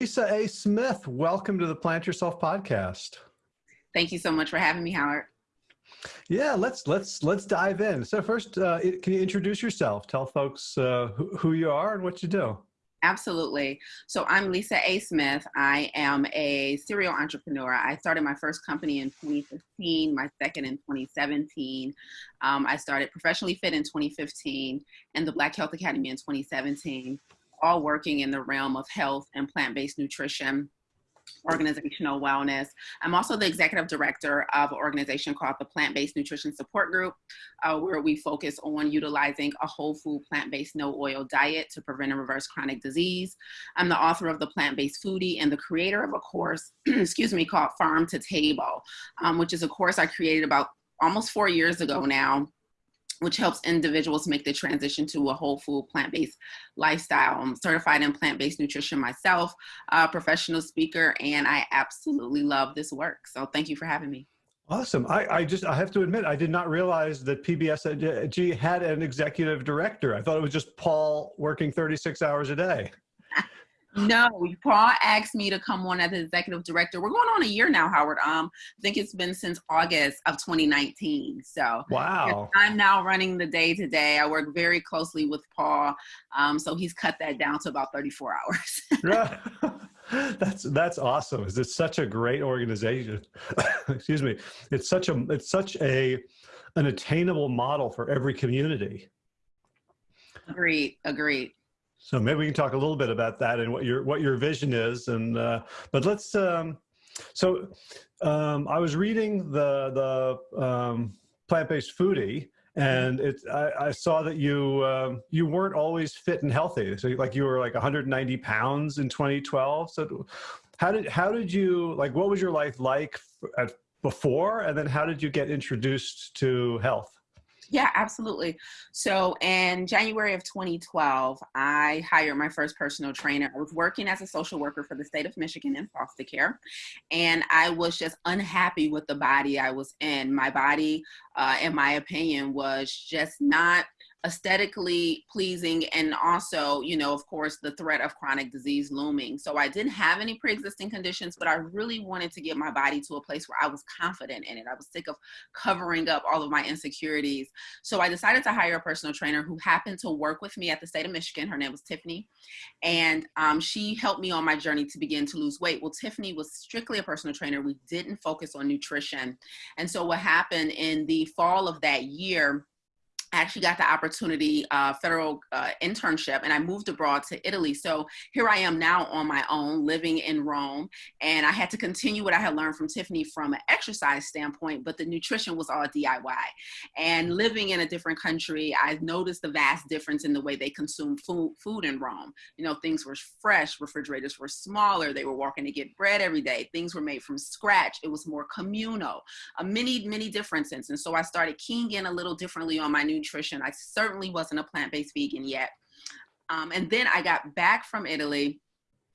Lisa A. Smith, welcome to the Plant Yourself podcast. Thank you so much for having me, Howard. Yeah, let's let's let's dive in. So first, uh, can you introduce yourself? Tell folks uh, who you are and what you do. Absolutely. So I'm Lisa A. Smith. I am a serial entrepreneur. I started my first company in 2015, my second in 2017. Um, I started Professionally Fit in 2015 and the Black Health Academy in 2017, all working in the realm of health and plant-based nutrition organizational wellness. I'm also the executive director of an organization called the Plant-Based Nutrition Support Group, uh, where we focus on utilizing a whole food plant-based no oil diet to prevent and reverse chronic disease. I'm the author of the Plant-Based Foodie and the creator of a course, excuse me, called Farm to Table, um, which is a course I created about almost four years ago now which helps individuals make the transition to a whole food plant-based lifestyle. I'm certified in plant-based nutrition myself, a professional speaker, and I absolutely love this work. So thank you for having me. Awesome. I, I just, I have to admit, I did not realize that PBSG had an executive director. I thought it was just Paul working 36 hours a day. No, Paul asked me to come on as the executive director. We're going on a year now, Howard. Um, I think it's been since August of 2019. So wow, I'm now running the day to day. I work very closely with Paul, um, so he's cut that down to about 34 hours. that's that's awesome. It's such a great organization. Excuse me. It's such a it's such a an attainable model for every community. Agreed. Agreed. So maybe we can talk a little bit about that and what your what your vision is. And uh, but let's. Um, so um, I was reading the the um, plant-based foodie, and it I, I, saw that you um, you weren't always fit and healthy. So like you were like 190 pounds in 2012. So how did how did you like? What was your life like at, before, and then how did you get introduced to health? Yeah, absolutely. So in January of 2012, I hired my first personal trainer. I was working as a social worker for the state of Michigan in foster care, and I was just unhappy with the body I was in. My body, uh, in my opinion, was just not aesthetically pleasing and also you know of course the threat of chronic disease looming. So i didn't have any pre-existing conditions but i really wanted to get my body to a place where i was confident in it. I was sick of covering up all of my insecurities. So i decided to hire a personal trainer who happened to work with me at the state of michigan. Her name was tiffany. And um, she helped me on my journey to begin to lose weight. Well tiffany was strictly a personal trainer. We didn't focus on nutrition. And so what happened in the fall of that year Actually got the opportunity, uh, federal uh, internship, and I moved abroad to Italy. So here I am now on my own, living in Rome, and I had to continue what I had learned from Tiffany from an exercise standpoint, but the nutrition was all DIY. And living in a different country, I noticed the vast difference in the way they consume food, food in Rome. You know, things were fresh, refrigerators were smaller, they were walking to get bread every day, things were made from scratch, it was more communal, uh, many, many differences. And so I started keying in a little differently on my new nutrition. I certainly wasn't a plant-based vegan yet. Um, and then I got back from Italy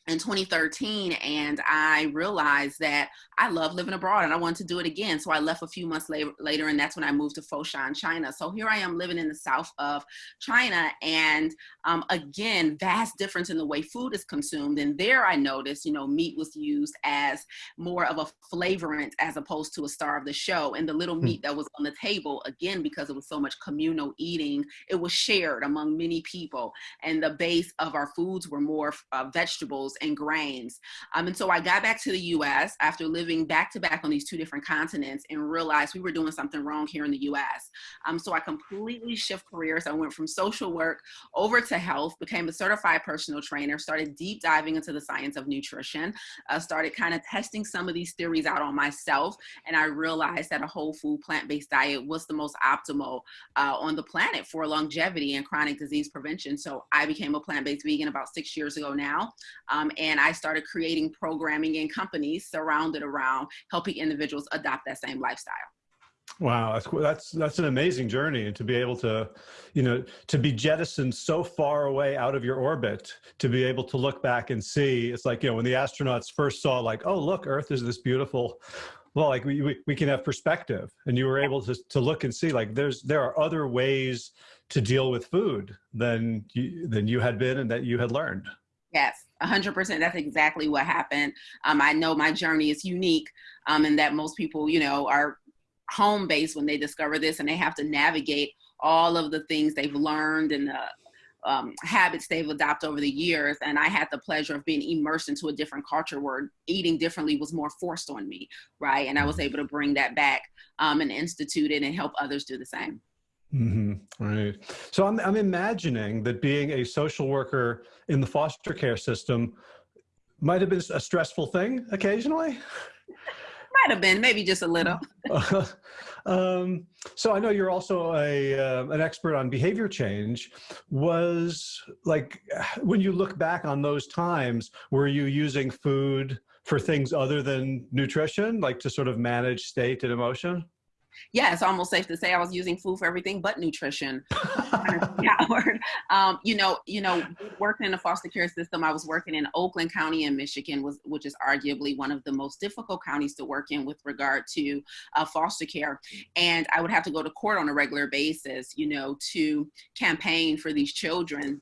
in 2013 and I realized that I love living abroad and I wanted to do it again. So I left a few months later, later and that's when I moved to Foshan, China. So here I am living in the south of China and um, again, vast difference in the way food is consumed. And there I noticed, you know, meat was used as more of a flavorant as opposed to a star of the show. And the little hmm. meat that was on the table, again, because it was so much communal eating, it was shared among many people. And the base of our foods were more uh, vegetables and grains. Um, and so I got back to the US after living back to back on these two different continents and realized we were doing something wrong here in the US. Um, so I completely shift careers. I went from social work over to health, became a certified personal trainer, started deep diving into the science of nutrition, uh, started kind of testing some of these theories out on myself. And I realized that a whole food plant-based diet was the most optimal uh, on the planet for longevity and chronic disease prevention. So I became a plant-based vegan about six years ago now. Um, um, and I started creating programming in companies surrounded around helping individuals adopt that same lifestyle. Wow, that's that's that's an amazing journey, and to be able to, you know, to be jettisoned so far away out of your orbit, to be able to look back and see, it's like you know when the astronauts first saw, like, oh look, Earth is this beautiful, well, like we we, we can have perspective, and you were able to to look and see, like, there's there are other ways to deal with food than you than you had been and that you had learned. Yes, 100% that's exactly what happened um, i know my journey is unique um, and that most people you know are home based when they discover this and they have to navigate all of the things they've learned and the um, habits they've adopted over the years. And I had the pleasure of being immersed into a different culture where eating differently was more forced on me, right? And I was mm-hmm. able to bring that back um, and institute it and help others do the same. Mm-hmm. Right. So I'm, I'm imagining that being a social worker in the foster care system might have been a stressful thing occasionally. Might have been, maybe just a little. um, so I know you're also a uh, an expert on behavior change. Was like when you look back on those times, were you using food for things other than nutrition, like to sort of manage state and emotion? Yeah, it's almost safe to say I was using food for everything but nutrition. um, you know, you know, working in the foster care system, I was working in Oakland County in Michigan, was which is arguably one of the most difficult counties to work in with regard to uh, foster care. And I would have to go to court on a regular basis, you know, to campaign for these children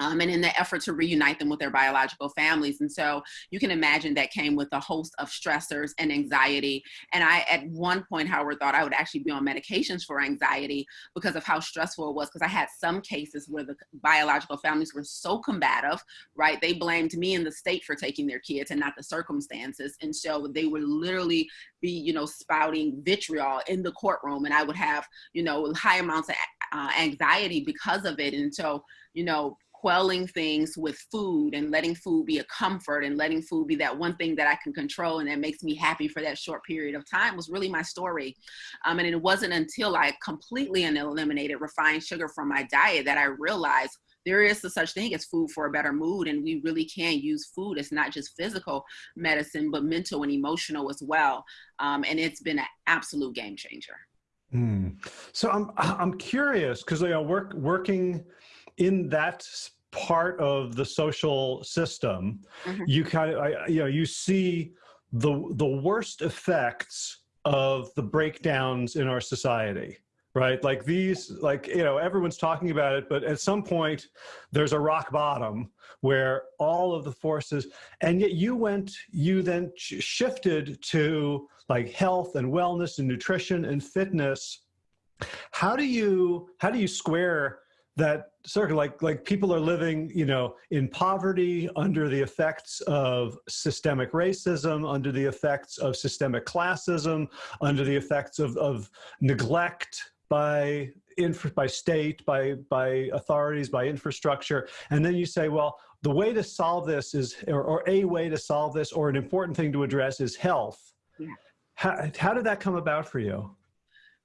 um, and in the effort to reunite them with their biological families. And so you can imagine that came with a host of stressors and anxiety. And I, at one point, Howard, thought I would actually be on medications for anxiety because of how stressful it was. Because I had some cases where the biological families were so combative, right? They blamed me and the state for taking their kids and not the circumstances. And so they were literally be, you know, spouting vitriol in the courtroom. And I would have, you know, high amounts of uh, anxiety because of it. And so, you know, quelling things with food and letting food be a comfort and letting food be that one thing that I can control and that makes me happy for that short period of time was really my story. Um, and it wasn't until I completely and eliminated refined sugar from my diet that I realized there is a such thing as food for a better mood and we really can use food it's not just physical medicine but mental and emotional as well um, and it's been an absolute game changer mm. so i'm i'm curious because you know work working in that part of the social system, mm-hmm. you kind of, I, you know, you see the the worst effects of the breakdowns in our society right? Like these like you know everyone's talking about it but at some point there's a rock bottom where all of the forces and yet you went you then shifted to like health and wellness and nutrition and fitness. How do you how do you square that circle? Like like people are living you know in poverty under the effects of systemic racism under the effects of systemic classism under the effects of, of neglect by by state by by authorities by infrastructure and then you say well the way to solve this is or, or a way to solve this or an important thing to address is health yeah. how, how did that come about for you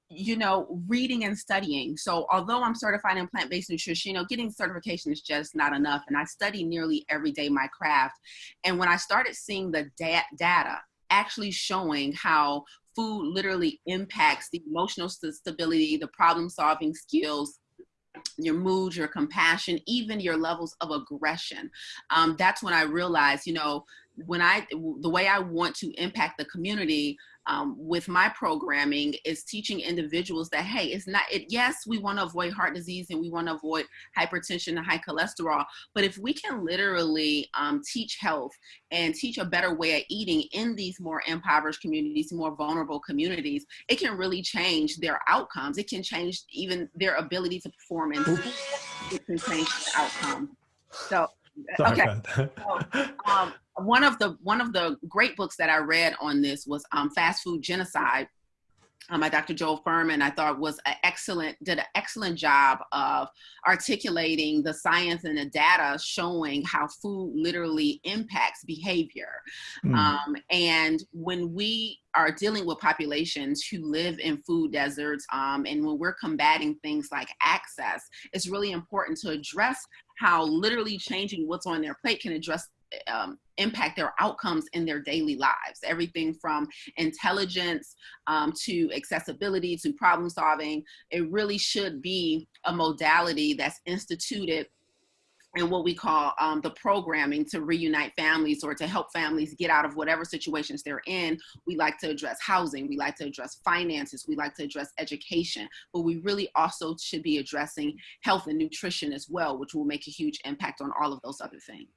you know, reading and studying. So although I'm certified in plant-based nutrition, you know, getting certification is just not enough. And I study nearly every day my craft. And when I started seeing the da- data actually showing how food literally impacts the emotional stability, the problem solving skills, your mood, your compassion, even your levels of aggression. Um, that's when I realized, you know, when I, the way I want to impact the community, um, with my programming is teaching individuals that hey it's not it yes we want to avoid heart disease and we want to avoid hypertension and high cholesterol but if we can literally um, teach health and teach a better way of eating in these more impoverished communities more vulnerable communities it can really change their outcomes. It can change even their ability to perform and it can change the outcome. So Sorry okay. So, um, one of the one of the great books that I read on this was um, Fast Food Genocide um, by Dr. Joel Fuhrman, I thought was an excellent, did an excellent job of articulating the science and the data showing how food literally impacts behavior. Mm. Um, and when we are dealing with populations who live in food deserts, um, and when we're combating things like access, it's really important to address how literally changing what's on their plate can address um, impact their outcomes in their daily lives. Everything from intelligence um, to accessibility to problem solving. It really should be a modality that's instituted and what we call um, the programming to reunite families or to help families get out of whatever situations they're in. We like to address housing, we like to address finances, we like to address education, but we really also should be addressing health and nutrition as well, which will make a huge impact on all of those other things.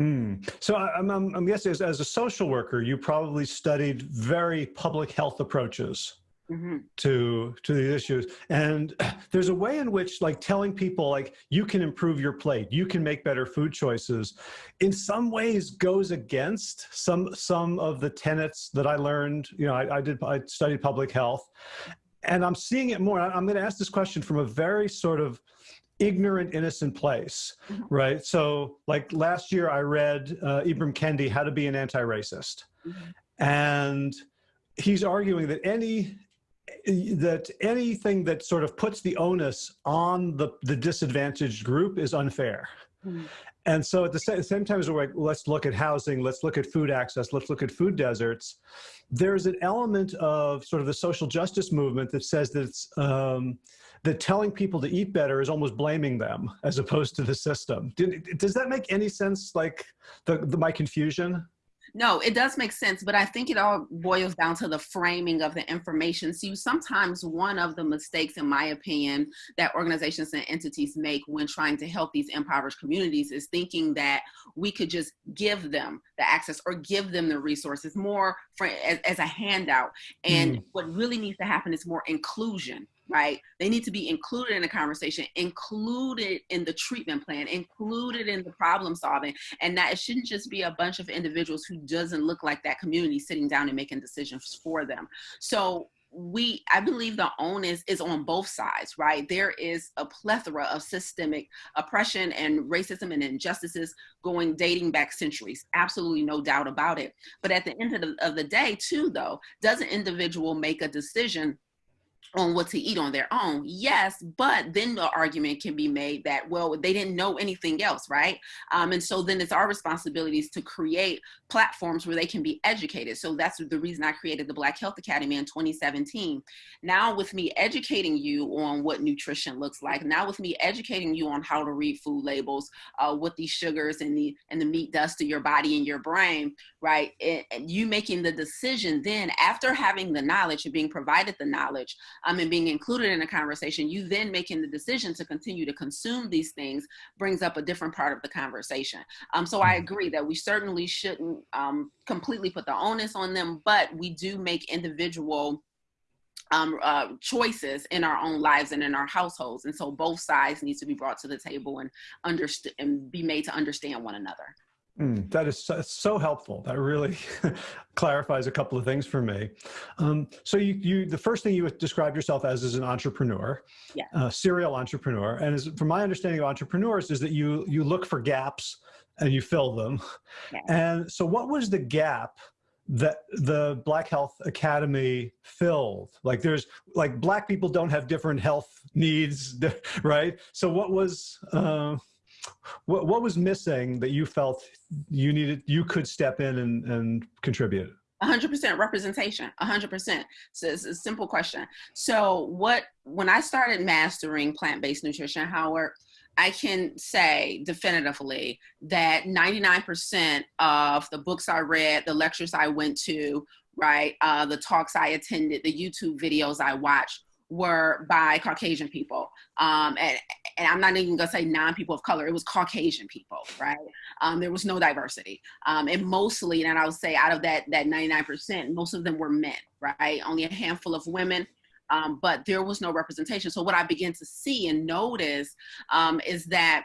Mm. So I'm, I'm, I'm guessing as, as, a social worker, you probably studied very public health approaches mm-hmm. to to these issues. And there's a way in which like telling people like you can improve your plate, you can make better food choices, in some ways goes against some some of the tenets that I learned. You know, I, I did I studied public health, and I'm seeing it more. I'm going to ask this question from a very sort of ignorant, innocent place, mm-hmm. right? So, like last year, I read uh, Ibram Kendi, How to Be an Anti-Racist, mm-hmm. and he's arguing that any that anything that sort of puts the onus on the, the disadvantaged group is unfair. Mm. And so at the same, same time as we're like, let's look at housing, let's look at food access, let's look at food deserts, there's an element of sort of the social justice movement that says that it's, um, that telling people to eat better is almost blaming them as opposed to the system. does that make any sense, like the, the my confusion? No, it does make sense, but I think it all boils down to the framing of the information. See, sometimes one of the mistakes, in my opinion, that organizations and entities make when trying to help these impoverished communities is thinking that we could just give them the access or give them the resources more for, as, as a handout. And mm. what really needs to happen is more inclusion right? They need to be included in the conversation, included in the treatment plan, included in the problem solving, and that it shouldn't just be a bunch of individuals who doesn't look like that community sitting down and making decisions for them. So we i believe the onus is on both sides right there is a plethora of systemic oppression and racism and injustices going dating back centuries absolutely no doubt about it but at the end of the, of the day too though does an individual make a decision on what to eat on their own. Yes, but then the argument can be made that, well, they didn't know anything else, right? Um, and so then it's our responsibilities to create platforms where they can be educated. So that's the reason I created the Black Health Academy in 2017. Now with me educating you on what nutrition looks like, now with me educating you on how to read food labels, uh, what these sugars and the, and the meat does to your body and your brain, right? And you making the decision then after having the knowledge and being provided the knowledge, um, and being included in a conversation, you then making the decision to continue to consume these things brings up a different part of the conversation. Um, so I mm-hmm. agree that we certainly shouldn't um, completely put the onus on them, but we do make individual um, uh, choices in our own lives and in our households. And so both sides need to be brought to the table and understand and be made to understand one another. Mm, that is so, so, helpful. That really clarifies a couple of things for me. Um, so you, you, the first thing you described yourself as is an entrepreneur, yeah. a serial entrepreneur. And as, from my understanding of entrepreneurs is that you, you look for gaps and you fill them. Yeah. And so what was the gap that the Black Health Academy filled? Like there's, like black people don't have different health needs, right? So what was, uh, what, what was missing that you felt you needed, you could step in and, and contribute? 100% representation 100% so it's a simple question so what when i started mastering plant-based nutrition howard i can say definitively that 99% of the books i read the lectures i went to right uh, the talks i attended the youtube videos i watched were by Caucasian people. Um, and, and, I'm not even gonna say non people of color, it was Caucasian people, right? Um, there was no diversity. Um, and mostly, and I would say out of that, that 99%, most of them were men, right? Only a handful of women. Um, but there was no representation. So what I began to see and notice um, is that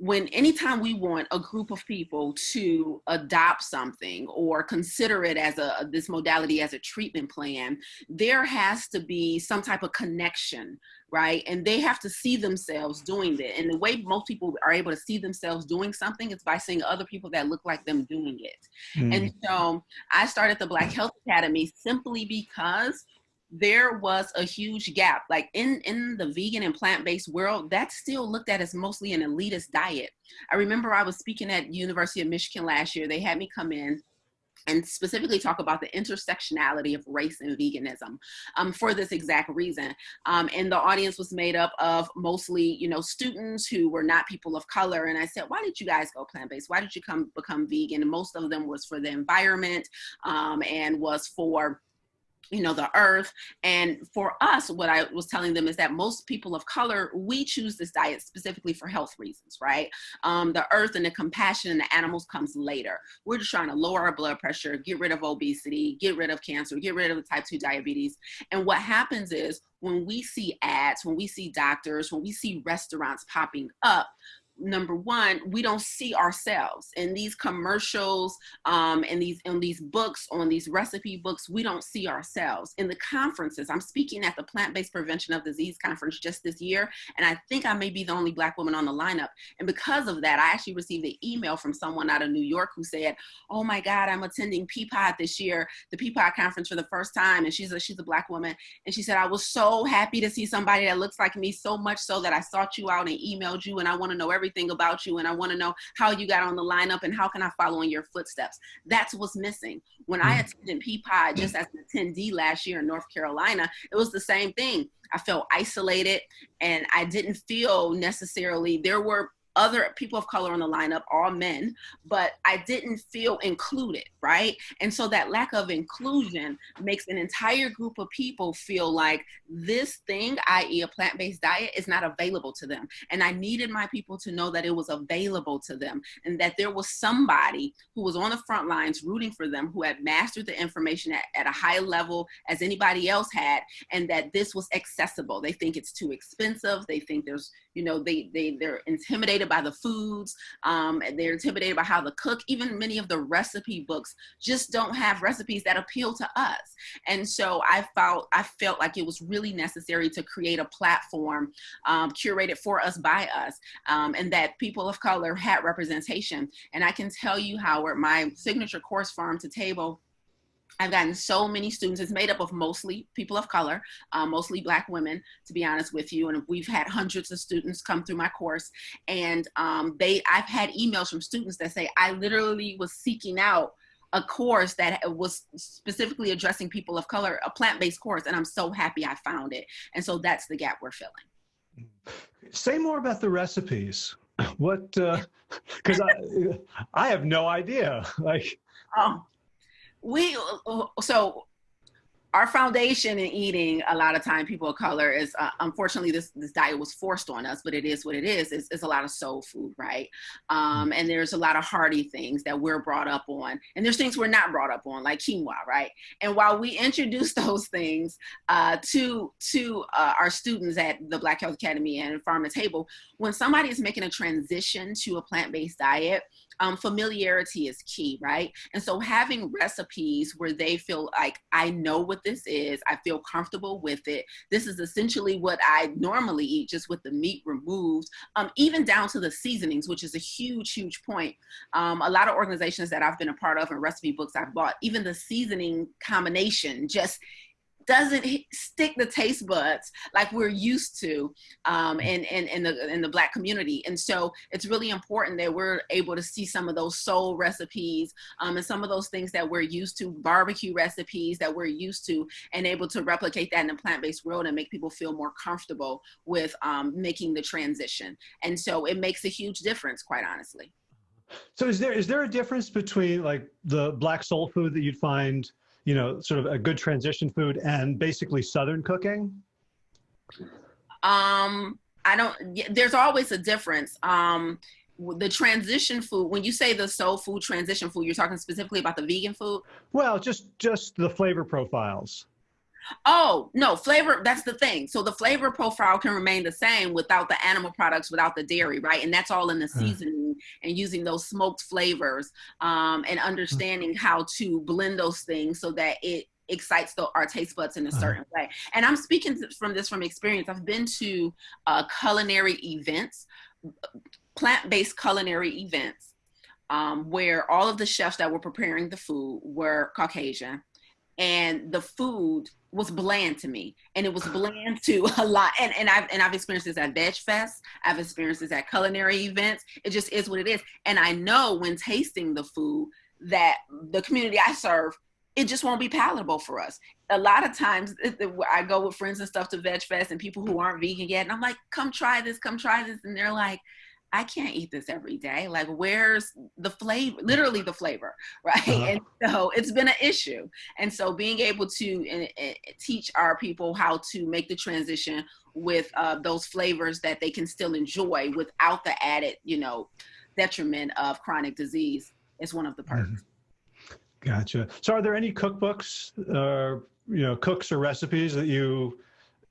when anytime we want a group of people to adopt something or consider it as a this modality as a treatment plan there has to be some type of connection right? And they have to see themselves doing it. And the way most people are able to see themselves doing something is by seeing other people that look like them doing it. Mm. and so i started the black health academy simply because there was a huge gap like in in the vegan and plant-based world that's still looked at as mostly an elitist diet i remember i was speaking at university of michigan last year they had me come in and specifically talk about the intersectionality of race and veganism um, for this exact reason. Um, and the audience was made up of mostly, you know, students who were not people of color. And I said, why did you guys go plant-based? Why did you come become vegan? And most of them was for the environment um, and was for you know the earth. And for us what i was telling them is that most people of color we choose this diet specifically for health reasons right? Um, the earth and the compassion and the animals comes later. We're just trying to lower our blood pressure get rid of obesity get rid of cancer get rid of the type 2 diabetes. And what happens is when we see ads when we see doctors when we see restaurants popping up number one, we don't see ourselves in these commercials, um, these in these books, on these recipe books. We don't see ourselves in the conferences. I'm speaking at the Plant-Based Prevention of Disease conference just this year, and I think I may be the only Black woman on the lineup. And because of that, I actually received an email from someone out of New York who said, "Oh my God, I'm attending Peapod this year, the Peapod conference for the first time." And she's a she's a Black woman, and she said, "I was so happy to see somebody that looks like me, so much so that I sought you out and emailed you, and I want to know everything." Everything about you and I want to know how you got on the lineup and how can I follow in your footsteps. That's what's missing. When I mm. attended Peapod just as an attendee last year in North Carolina, it was the same thing. I felt isolated and I didn't feel necessarily there were other people of color on the lineup, all men, but I didn't feel included, right? And so that lack of inclusion makes an entire group of people feel like this thing, i.e., a plant based diet, is not available to them. And I needed my people to know that it was available to them and that there was somebody who was on the front lines rooting for them, who had mastered the information at, at a high level as anybody else had, and that this was accessible. They think it's too expensive. They think there's, you know, they, they, they're intimidated intimidated by the foods. Um, they're intimidated by how to cook. Even many of the recipe books just don't have recipes that appeal to us. And so I felt I felt like it was really necessary to create a platform um, curated for us by us, um, and that people of color had representation. And I can tell you, Howard, my signature course, Farm to Table I've gotten so many students. It's made up of mostly people of color, uh, mostly Black women, to be honest with you. And we've had hundreds of students come through my course, and um, they. I've had emails from students that say, "I literally was seeking out." a course that was specifically addressing people of color, a plant-based course, and I'm so happy I found it. And so that's the gap we're filling. Say more about the recipes. What? Because uh, I, I have no idea. Like, oh, we so our foundation in eating a lot of time people of color is uh, unfortunately this this diet was forced on us but it is what it is. It's, it's a lot of soul food right? Um, and there's a lot of hearty things that we're brought up on and there's things we're not brought up on like quinoa right? And while we introduce those things uh, to to uh, our students at the black health academy and farm to table when somebody is making a transition to a plant-based diet um, familiarity is key, right? And so having recipes where they feel like, I know what this is, I feel comfortable with it. This is essentially what I normally eat, just with the meat removed, um, even down to the seasonings, which is a huge, huge point. Um, a lot of organizations that I've been a part of and recipe books I've bought, even the seasoning combination just doesn't stick the taste buds like we're used to um, mm. in, in, in, the, in the black community. And so it's really important that we're able to see some of those soul recipes um, and some of those things that we're used to, barbecue recipes that we're used to, and able to replicate that in the plant-based world and make people feel more comfortable with um, making the transition. And so it makes a huge difference, quite honestly. So is there is there a difference between like the black soul food that you'd find you know, sort of a good transition food and basically Southern cooking? Um, I don't, there's always a difference. Um, the transition food, when you say the soul food transition food, you're talking specifically about the vegan food? Well, just, just the flavor profiles. Oh, no, flavor, that's the thing. So the flavor profile can remain the same without the animal products, without the dairy, right? And that's all in the seasoning and using those smoked flavors um, and understanding how to blend those things so that it excites the, our taste buds in a uh-huh. certain way. And I'm speaking from this from experience. I've been to uh, culinary events, plant-based culinary events, um, where all of the chefs that were preparing the food were Caucasian and the food was bland to me and it was bland to a lot and, and I've and I've experienced this at Veg Fest I've experienced this at culinary events it just is what it is and I know when tasting the food that the community I serve it just won't be palatable for us. A lot of times I go with friends and stuff to Veg Fest and people who aren't vegan yet and I'm like come try this come try this and they're like I can't eat this every day. Like, where's the flavor? Literally, the flavor, right? Uh-huh. And so it's been an issue. And so, being able to uh, uh, teach our people how to make the transition with uh, those flavors that they can still enjoy without the added, you know, detriment of chronic disease is one of the perks. Mm-hmm. Gotcha. So, are there any cookbooks, uh, you know, cooks or recipes that you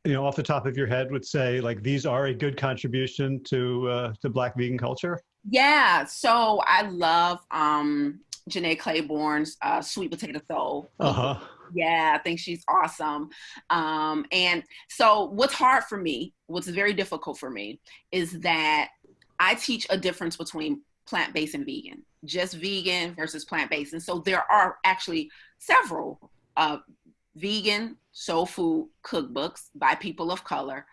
you know, off the top of your head would say like these are a good contribution to uh, to Black vegan culture? Yeah. So I love um, Jenné Claiborne's uh, Sweet Potato Soul. Uh huh. Yeah, I think she's awesome. Um, and so, what's hard for me, what's very difficult for me, is that I teach a difference between plant based and vegan, just vegan versus plant based. And so, there are actually several uh, vegan soul food cookbooks by people of color,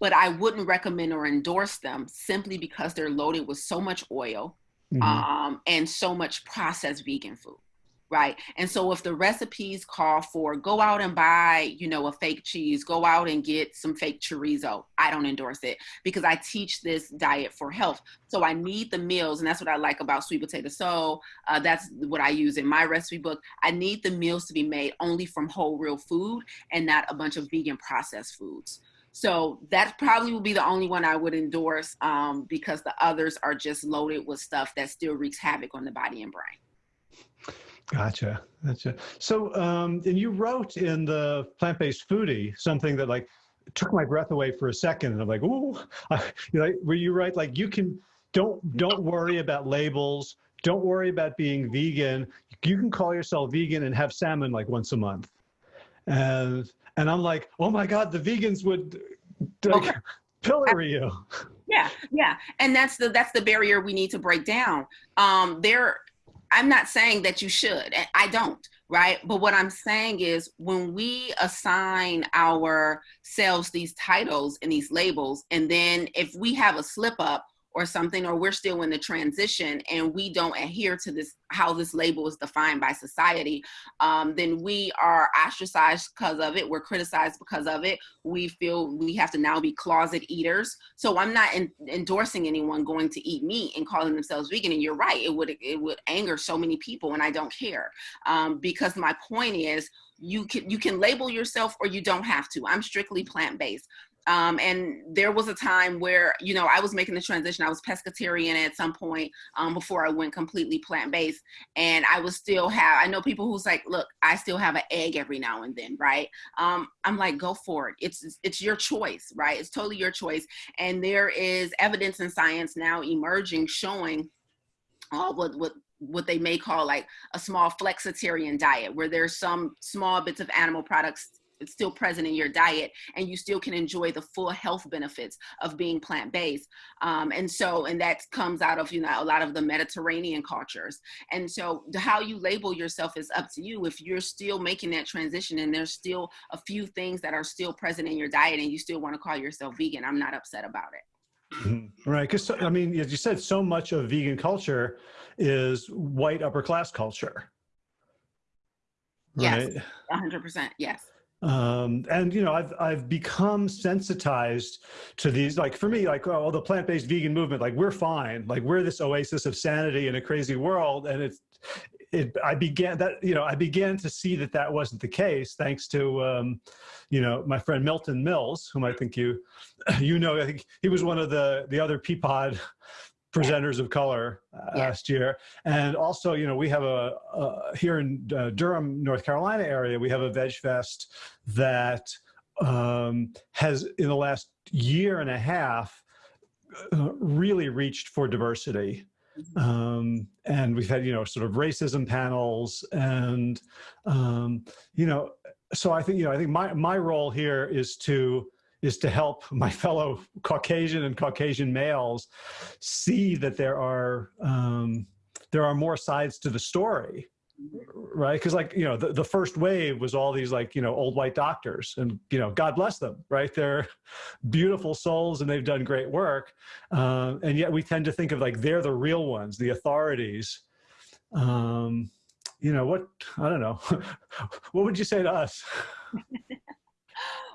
but I wouldn't recommend or endorse them simply because they're loaded with so much oil mm-hmm. um, and so much processed vegan food right? And so if the recipes call for go out and buy you know a fake cheese go out and get some fake chorizo i don't endorse it because i teach this diet for health. So i need the meals and that's what i like about sweet potato. Soul uh, that's what i use in my recipe book. I need the meals to be made only from whole real food and not a bunch of vegan processed foods. So that probably will be the only one I would endorse um, because the others are just loaded with stuff that still wreaks havoc on the body and brain. Gotcha. Gotcha. So, um, and you wrote in the plant-based foodie something that like took my breath away for a second, and I'm like, ooh, you know, where you write like you can don't don't worry about labels, don't worry about being vegan. You can call yourself vegan and have salmon like once a month, and and I'm like, oh my god, the vegans would like, okay. pillory you. Yeah, yeah, and that's the that's the barrier we need to break down. Um, there I'm not saying that you should. I don't, right? But what I'm saying is when we assign ourselves these titles and these labels, and then if we have a slip up or something, or we're still in the transition and we don't adhere to this, how this label is defined by society, um, then we are ostracized because of it. We're criticized because of it. We feel we have to now be closet eaters. So I'm not in, endorsing anyone going to eat meat and calling themselves vegan. And you're right, it would it would anger so many people, and I don't care um, because my point is you can you can label yourself or you don't have to i'm strictly plant-based um, and there was a time where, you know, I was making the transition. I was pescatarian at some point um, before I went completely plant based. And I was still have, I know people who's like, look, I still have an egg every now and then, right? Um, I'm like, go for it. It's, it's your choice, right? It's totally your choice. And there is evidence in science now emerging showing all what, what what they may call like a small flexitarian diet where there's some small bits of animal products it's still present in your diet and you still can enjoy the full health benefits of being plant-based um, and so and that comes out of you know a lot of the mediterranean cultures and so how you label yourself is up to you if you're still making that transition and there's still a few things that are still present in your diet and you still want to call yourself vegan i'm not upset about it Mm-hmm. Right, because I mean, as you said, so much of vegan culture is white upper class culture. Right? Yes, hundred percent. Yes um, and you know i've i've become sensitized to these like for me like oh the plant-based vegan movement like we're fine. Like we're this oasis of sanity in a crazy world. And it's it i began that you know i began to see that that wasn't the case thanks to um, you know my friend milton mills whom i think you you know i think he was one of the the other peapod presenters of color uh, yeah. last year. And also, you know, we have a, a here in uh, Durham, North Carolina area, we have a Veg Fest that um, has in the last year and a half uh, really reached for diversity. Mm-hmm. Um, and we've had, you know, sort of racism panels and, um, you know, so I think, you know, I think my, my role here is to, is to help my fellow Caucasian and Caucasian males see that there are um, there are more sides to the story, right? Because like you know, the, the first wave was all these like you know old white doctors, and you know, God bless them, right? They're beautiful souls and they've done great work, uh, and yet we tend to think of like they're the real ones, the authorities. Um, you know what? I don't know. what would you say to us?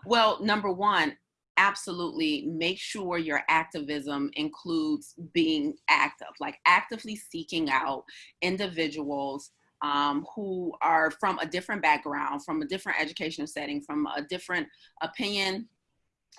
Well, number one, absolutely make sure your activism includes being active, like actively seeking out individuals um, who are from a different background, from a different educational setting, from a different opinion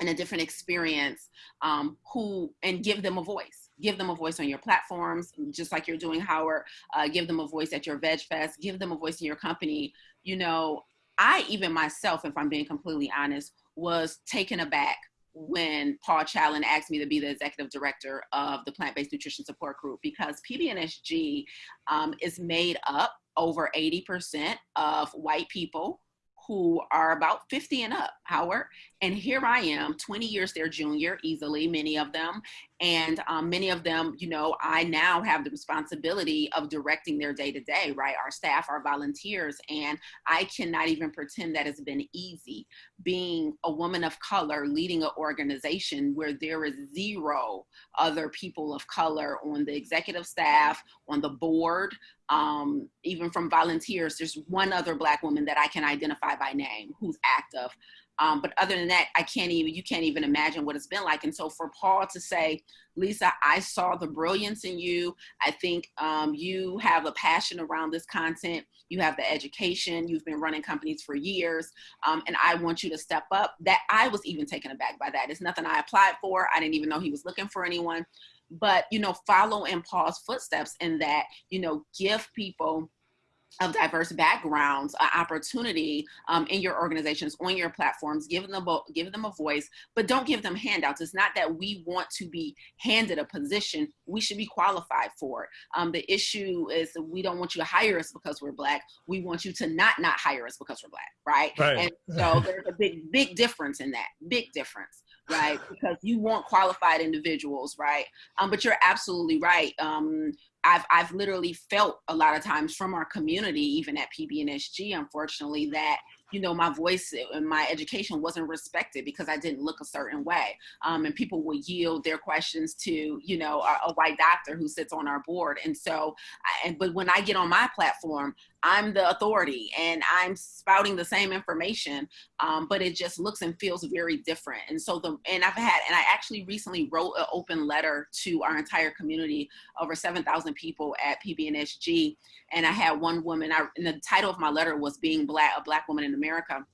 and a different experience, um, who and give them a voice. Give them a voice on your platforms, just like you're doing, Howard. Uh, give them a voice at your Veg Fest. Give them a voice in your company. You know, I even myself, if I'm being completely honest, was taken aback when Paul Chatlin asked me to be the executive director of the plant-based nutrition support group because PBNSG um, is made up over 80% of white people who are about 50 and up, Howard. And here I am, 20 years their junior, easily, many of them. And um, many of them, you know, I now have the responsibility of directing their day to day, right? Our staff, our volunteers. And I cannot even pretend that it's been easy being a woman of color leading an organization where there is zero other people of color on the executive staff, on the board, um, even from volunteers, there's one other black woman that I can identify by name who's active. Um, but other than that, I can't even, you can't even imagine what it's been like. And so for Paul to say, Lisa, I saw the brilliance in you. I think um, you have a passion around this content. You have the education. You've been running companies for years. Um, and I want you to step up. That I was even taken aback by that. It's nothing I applied for. I didn't even know he was looking for anyone but you know follow in paul's footsteps in that you know give people of diverse backgrounds an opportunity um, in your organizations on your platforms give them a, give them a voice but don't give them handouts. It's not that we want to be handed a position. We should be qualified for it. Um, the issue is we don't want you to hire us because we're black. We want you to not not hire us because we're black right, right. and so there's a big big difference in that big difference right? Because you want qualified individuals, right? Um, but you're absolutely right. Um, I've, I've literally felt a lot of times from our community, even at PBNSG, unfortunately, that you know, my voice and my education wasn't respected because I didn't look a certain way. Um, and people would yield their questions to, you know, a, a, white doctor who sits on our board. And so, I, and, but when I get on my platform, I'm the authority and I'm spouting the same information, um, but it just looks and feels very different. And so the, and I've had, and I actually recently wrote an open letter to our entire community, over 7,000 people at PBNSG. And I had one woman, I, and the title of my letter was being black, a black woman in America.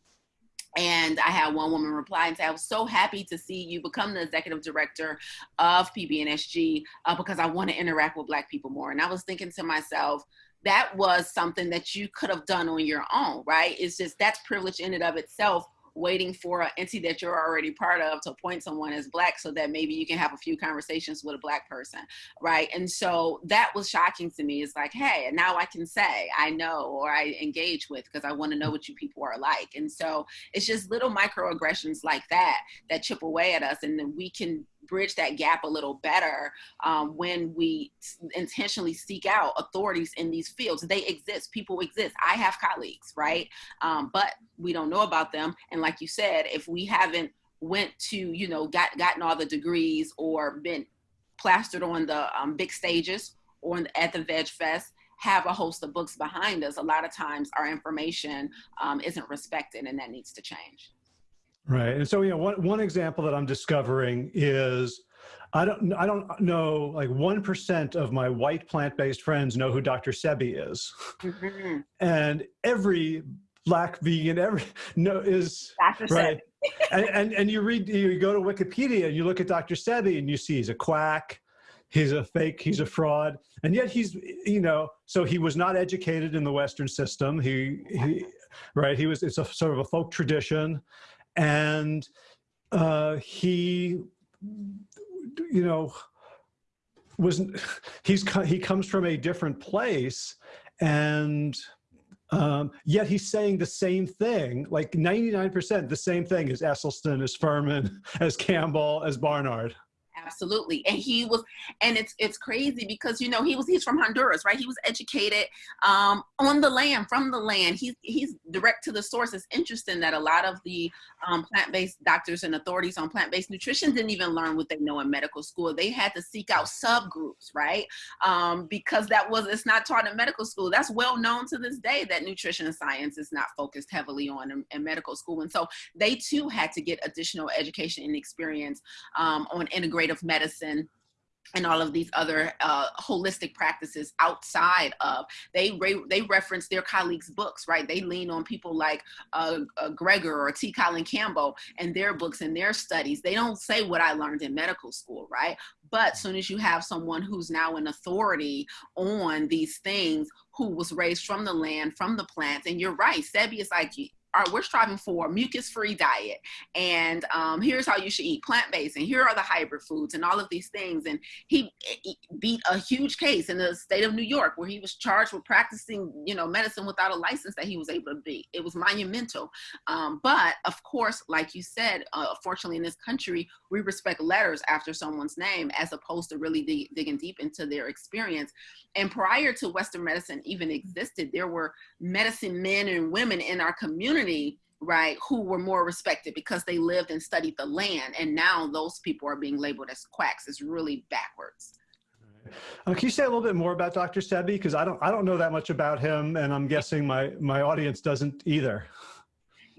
And I had one woman reply and say, I was so happy to see you become the executive director of PBNSG uh, because I want to interact with Black people more. And I was thinking to myself, that was something that you could have done on your own, right? It's just that's privilege in and of itself waiting for an entity that you're already part of to appoint someone as black so that maybe you can have a few conversations with a black person right? And so that was shocking to me. It's like hey now i can say i know or i engage with because i want to know what you people are like. And so it's just little microaggressions like that that chip away at us and then we can bridge that gap a little better um, when we intentionally seek out authorities in these fields. They exist, people exist. I have colleagues, right? Um, but we don't know about them. And like you said, if we haven't went to, you know, got, gotten all the degrees or been plastered on the um, big stages or at the Veg Fest, have a host of books behind us, a lot of times our information um, isn't respected and that needs to change. Right. And so, you know, one, one example that I'm discovering is I don't, I don't know, like 1% of my white plant-based friends know who Dr. Sebi is. Mm -hmm. And every black vegan, every, no, is, Dr. right. and, and, and you read, you go to Wikipedia and you look at Dr. Sebi and you see he's a quack, he's a fake, he's a fraud. And yet he's, you know, so he was not educated in the Western system. He, he right, he was, it's a sort of a folk tradition and uh, he, you know, was he's he comes from a different place, and um, yet he's saying the same thing, like 99% the same thing as Esselstyn, as Fuhrman, as Campbell, as Barnard. Absolutely. And he was, and it's it's crazy because you know he was he's from Honduras, right? He was educated um, on the land, from the land. He's he's direct to the source. It's interesting that a lot of the um, plant-based doctors and authorities on plant-based nutrition didn't even learn what they know in medical school. They had to seek out subgroups, right? Um, because that was it's not taught in medical school. That's well known to this day that nutrition science is not focused heavily on in, in medical school, and so they too had to get additional education and experience um, on integrative medicine and all of these other uh, holistic practices outside of they re- they reference their colleagues books right? They lean on people like uh, uh, Greger or T. Colin Campbell and their books and their studies. They don't say what I learned in medical school right? But soon as you have someone who's now an authority on these things who was raised from the land from the plants and you're right Sebi is like are we're striving for mucus-free diet. And um, here's how you should eat plant-based and here are the hybrid foods and all of these things. And he, he, beat a huge case in the state of new york where he was charged with practicing you know medicine without a license that he was able to be it was monumental. Um, but of course like you said uh, fortunately in this country we respect letters after someone's name as opposed to really dig, digging deep into their experience. And prior to western medicine even existed there were medicine men and women in our community right who were more respected because they lived and studied the land and now those people are being labeled as quacks it's really backwards uh, can you say a little bit more about Dr. Sebi? Because I don't, I don't know that much about him, and I'm guessing my my audience doesn't either.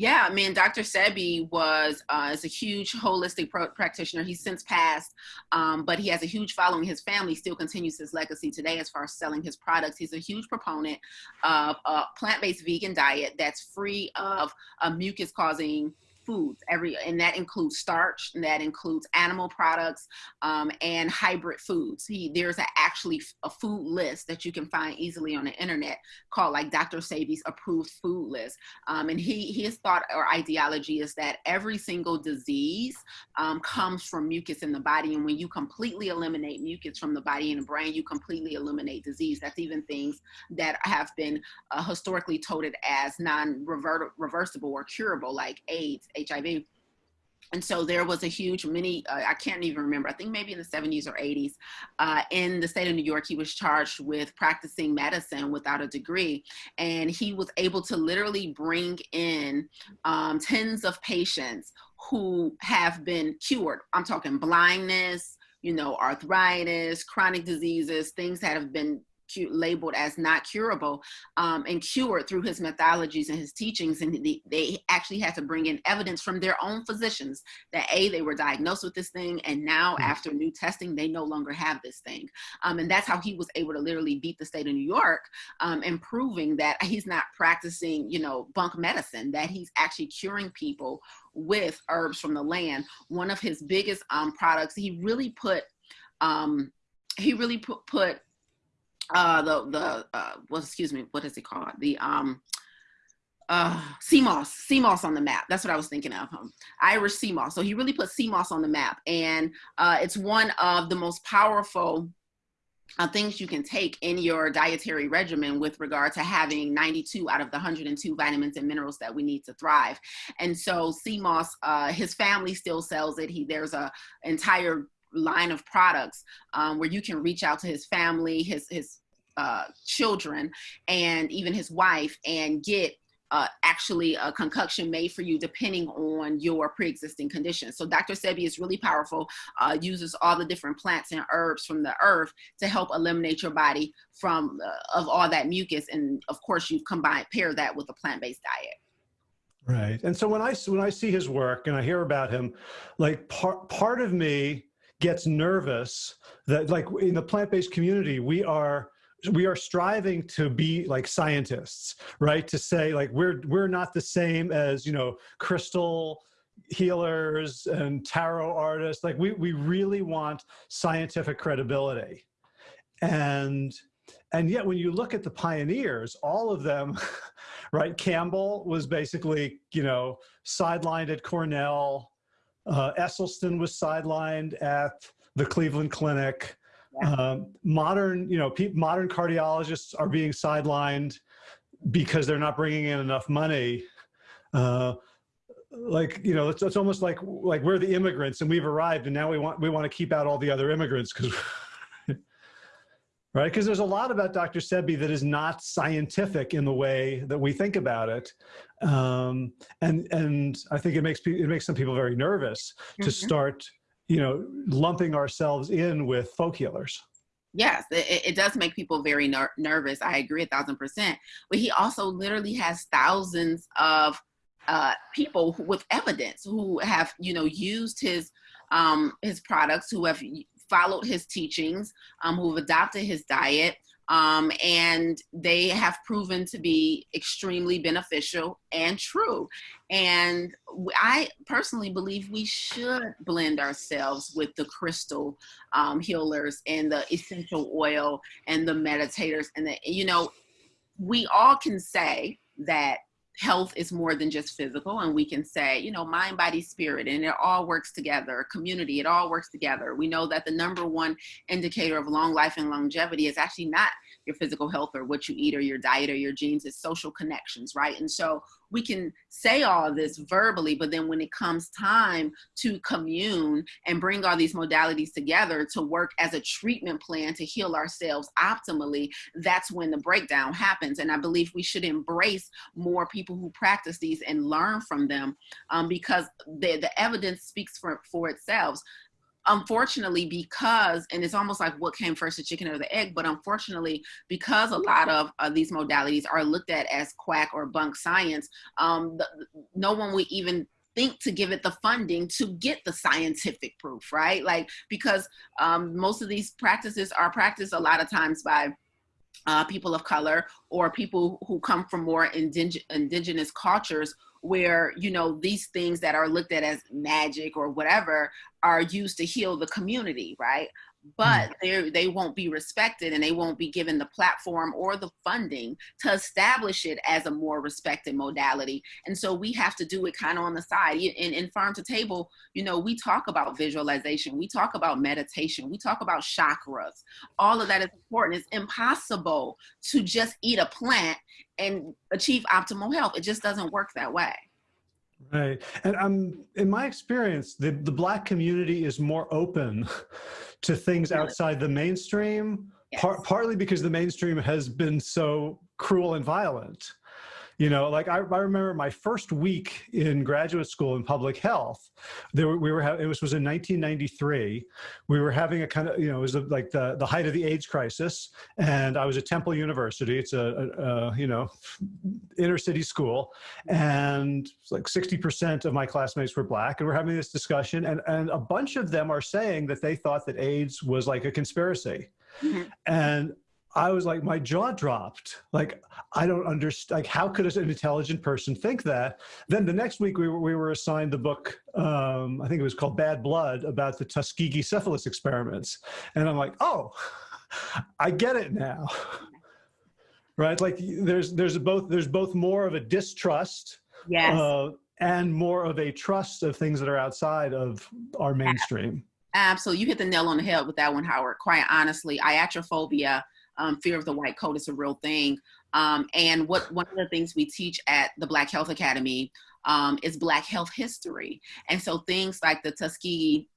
Yeah, I mean, Dr. Sebi was uh, is a huge holistic practitioner. He's since passed, um, but he has a huge following. His family still continues his legacy today as far as selling his products. He's a huge proponent of a plant-based vegan diet that's free of uh, mucus-causing foods. Every and that includes starch and that includes animal products um, and hybrid foods. He there's a, actually a food list that you can find easily on the internet called like dr sebi's approved food list. Um, and he his thought or ideology is that every single disease um, comes from mucus in the body. And when you completely eliminate mucus from the body and the brain you completely eliminate disease. That's even things that have been uh, historically touted as non-reversible or curable like aids HIV. And so there was a huge many, uh, I can't even remember, I think maybe in the 70s or 80s, uh, in the state of New York, he was charged with practicing medicine without a degree. And he was able to literally bring in um, tens of patients who have been cured. I'm talking blindness, you know, arthritis, chronic diseases, things that have been labeled as not curable um, and cured through his methodologies and his teachings. And they, they actually had to bring in evidence from their own physicians that A, they were diagnosed with this thing, and now mm-hmm. after new testing, they no longer have this thing. Um, and that's how he was able to literally beat the state of New York um, and proving that he's not practicing, you know, bunk medicine, that he's actually curing people with herbs from the land. One of his biggest um, products, he really put, um, he really put, put uh, the the uh, well, excuse me, what is it called? The um, uh, sea moss on the map. That's what I was thinking of. Um, Irish sea moss. So he really put sea moss on the map, and uh, it's one of the most powerful uh, things you can take in your dietary regimen with regard to having 92 out of the 102 vitamins and minerals that we need to thrive. And so moss, uh, his family still sells it. He there's a entire line of products um, where you can reach out to his family, his his uh, children, and even his wife, and get uh, actually a concoction made for you depending on your pre-existing conditions. So Dr. Sebi is really powerful, uh, uses all the different plants and herbs from the earth to help eliminate your body from uh, of all that mucus. And of course you combine, pair that with a plant-based diet. Right. And so when I, when I see his work and I hear about him, like part, part of me gets nervous that like in the plant-based community, we are we are striving to be like scientists, right? To say like we're we're not the same as you know crystal healers and tarot artists. Like we we really want scientific credibility, and and yet when you look at the pioneers, all of them, right? Campbell was basically you know sidelined at Cornell. Uh, Esselstyn was sidelined at the Cleveland Clinic. Yeah. Um, modern, you know, modern cardiologists are being sidelined because they're not bringing in enough money. Uh, like you know it's, it's almost like like we're the immigrants and we've arrived and now we want we want to keep out all the other immigrants because right because there's a lot about dr sebi that is not scientific in the way that we think about it um, and and i think it makes it makes some people very nervous mm -hmm. to mm-hmm. start you know lumping ourselves in with folk healers yes it, it does make people very ner nervous i agree a thousand percent but he also literally has thousands of uh, people who, with evidence who have you know used his um, his products who have followed his teachings um, who have adopted his diet um, and they have proven to be extremely beneficial and true. And I personally believe we should blend ourselves with the crystal um, healers and the essential oil and the meditators and the, you know, we all can say that health is more than just physical and we can say you know mind body spirit and it all works together community it all works together. We know that the number one indicator of long life and longevity is actually not your physical health or what you eat or your diet or your genes it's social connections right? And so we can say all this verbally but then when it comes time to commune and bring all these modalities together to work as a treatment plan to heal ourselves optimally that's when the breakdown happens. And i believe we should embrace more people who practice these and learn from them um, because the, the evidence speaks for, for itself unfortunately because and it's almost like what came first the chicken or the egg but unfortunately because a lot of uh, these modalities are looked at as quack or bunk science um, the, no one would even think to give it the funding to get the scientific proof right? Like because um, most of these practices are practiced a lot of times by uh, people of color or people who come from more indig indigenous cultures where you know these things that are looked at as magic or whatever are used to heal the community right but mm. they they won't be respected and they won't be given the platform or the funding to establish it as a more respected modality. And so we have to do it kind of on the side. In, in farm to table you know we talk about visualization we talk about meditation we talk about chakras. All of that is important. It's impossible to just eat a plant and achieve optimal health. It just doesn't work that way Right. And um, in my experience, the, the Black community is more open to things outside the mainstream, yes. par partly because the mainstream has been so cruel and violent. You know, like I, I remember my first week in graduate school in public health, there were, we were, it was, was in 1993. We were having a kind of, you know, it was like the, the height of the AIDS crisis. And I was at Temple University. It's a, a, a you know, inner city school. And like 60% of my classmates were black and we're having this discussion. And, and a bunch of them are saying that they thought that AIDS was like a conspiracy. Mm -hmm. And I was like, my jaw dropped. Like, I don't understand. Like, how could an intelligent person think that? Then the next week, we were, we were assigned the book, um, I think it was called Bad Blood, about the Tuskegee syphilis experiments. And I'm like, oh, I get it now. right? Like, there's there's both there's both more of a distrust, yes. Uh, and more of a trust of things that are outside of our mainstream. Absolutely, you hit the nail on the head with that one, Howard. Quite honestly, iatrophobia um, fear of the white coat is a real thing. Um, and what one of the things we teach at the Black Health Academy um, is Black health history. And so things like the Tuskegee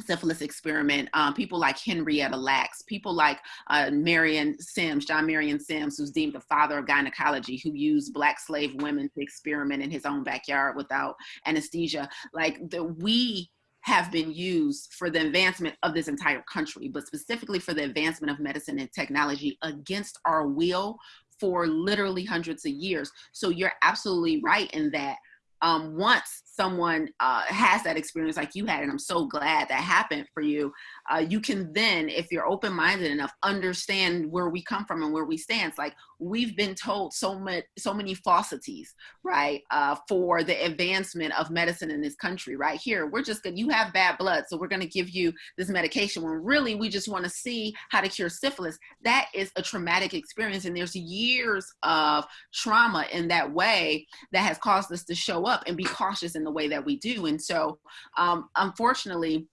syphilis experiment, um, people like Henrietta Lacks, people like uh, Marion Sims, John Marion Sims, who's deemed the father of gynecology, who used black slave women to experiment in his own backyard without anesthesia. Like the, we have been used for the advancement of this entire country, but specifically for the advancement of medicine and technology against our will for literally hundreds of years. So you're absolutely right in that um, once someone uh, has that experience like you had, and I'm so glad that happened for you, uh, you can then, if you're open-minded enough, understand where we come from and where we stand. It's like we've been told so much, so many falsities, right, uh, for the advancement of medicine in this country. Right here, we're just gonna, you have bad blood, so we're gonna give you this medication. When really we just want to see how to cure syphilis. That is a traumatic experience, and there's years of trauma in that way that has caused us to show up and be cautious in the way that we do. And so, um, unfortunately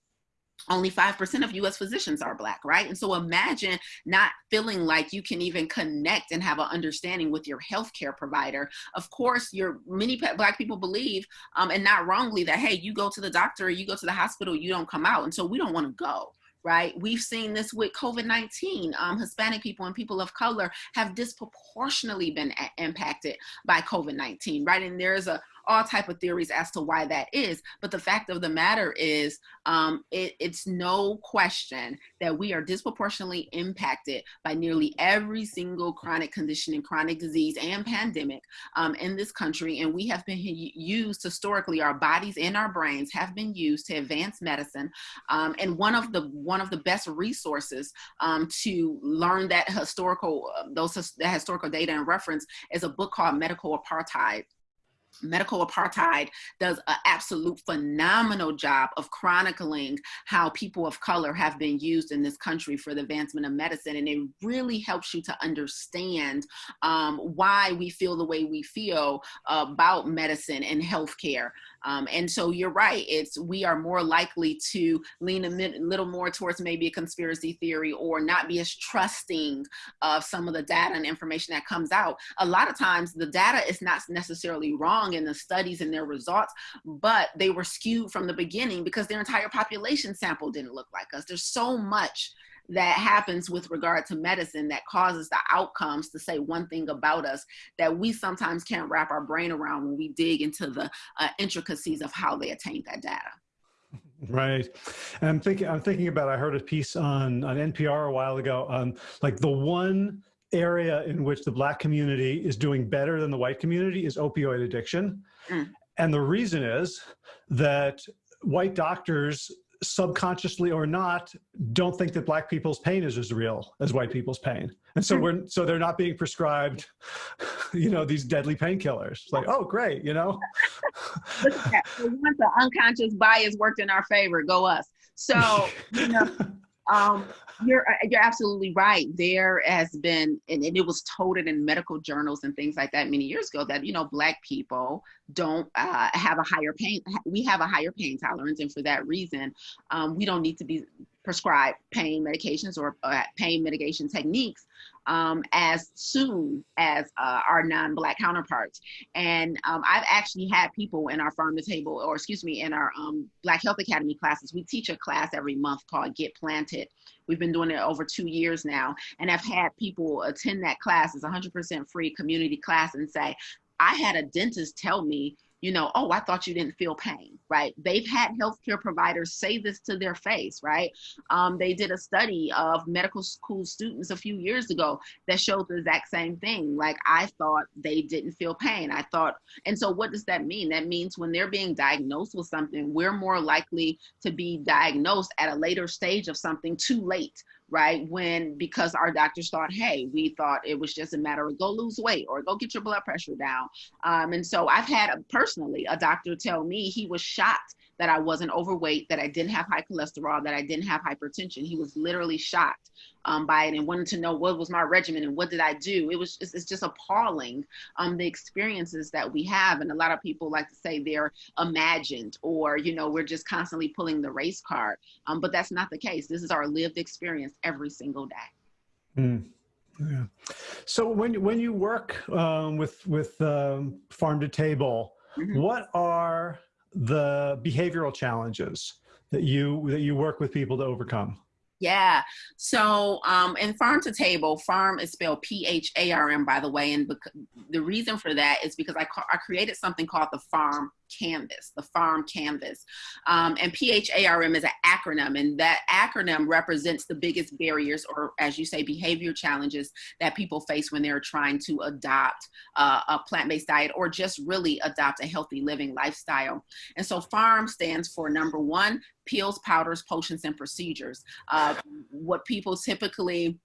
only 5% of US physicians are Black, right? And so imagine not feeling like you can even connect and have an understanding with your healthcare provider. Of course, your many Black people believe, um, and not wrongly, that hey, you go to the doctor, you go to the hospital, you don't come out. And so we don't want to go right? We've seen this with COVID-19. Um, Hispanic people and people of color have disproportionately been impacted by COVID-19, right? And there's a all type of theories as to why that is. But the fact of the matter is, um, it, it's no question that we are disproportionately impacted by nearly every single chronic condition and chronic disease and pandemic um, in this country. And we have been used historically, our bodies and our brains have been used to advance medicine. Um, and one of the one of the best resources um, to learn that historical uh, those that historical data and reference is a book called Medical Apartheid Medical Apartheid does an absolute phenomenal job of chronicling how people of color have been used in this country for the advancement of medicine. And it really helps you to understand um, why we feel the way we feel about medicine and healthcare. Um, and so you're right, it's we are more likely to lean a little more towards maybe a conspiracy theory or not be as trusting of some of the data and information that comes out. A lot of times the data is not necessarily wrong in the studies and their results, but they were skewed from the beginning because their entire population sample didn't look like us. There's so much that happens with regard to medicine that causes the outcomes to say one thing about us that we sometimes can't wrap our brain around when we dig into the uh, intricacies of how they attained that data. Right. And I'm thinking, I'm thinking about, I heard a piece on, on NPR a while ago on like the one area in which the black community is doing better than the white community is opioid addiction. Mm. And the reason is that white doctors subconsciously or not, don't think that black people's pain is as real as white people's pain. And so hmm. we're, so they're not being prescribed, you know, these deadly painkillers. Like, oh, great, you know? Once the unconscious bias worked in our favor, go us. So, you know, um, you're uh, you're absolutely right. There has been, and, and, it was told in medical journals and things like that many years ago that you know black people don't uh, have a higher pain. We have a higher pain tolerance, and for that reason, um, we don't need to be prescribed pain medications or uh, pain mitigation techniques um, as soon as uh, our non-black counterparts. And um, I've actually had people in our farm to table, or excuse me, in our um, Black Health Academy classes. We teach a class every month called Get Planted. We've been doing it over two years now, and I've had people attend that class. It's 100% free community class, and say, I had a dentist tell me you know, oh, I thought you didn't feel pain, right? They've had healthcare providers say this to their face, right? Um, they did a study of medical school students a few years ago that showed the exact same thing. Like, I thought they didn't feel pain. I thought, and so what does that mean? That means when they're being diagnosed with something, we're more likely to be diagnosed at a later stage of something too late right? When because our doctors thought, hey, we thought it was just a matter of go lose weight or go get your blood pressure down. Um, and so I've had a, personally a doctor tell me he was shocked that I wasn't overweight, that I didn't have high cholesterol, that I didn't have hypertension. He was literally shocked um, by it and wanted to know what was my regimen and what did I do. It was just, it's just appalling um, the experiences that we have. And a lot of people like to say they're imagined or, you know, we're just constantly pulling the race card. Um, but that's not the case. This is our lived experience every single day. Mm. Yeah. So when when you work um, with with um, farm to table, mm -hmm. what are the behavioral challenges that you that you work with people to overcome? Yeah. So, um, in farm to table, farm is spelled P H A R M, by the way. And the reason for that is because I, I created something called the farm canvas, the farm canvas. Um, and PHARM is an acronym, and that acronym represents the biggest barriers, or as you say, behavior challenges that people face when they're trying to adopt uh, a plant based diet or just really adopt a healthy living lifestyle. And so, PHARM stands for number one, pills, powders, potions, and procedures. Uh, what people typically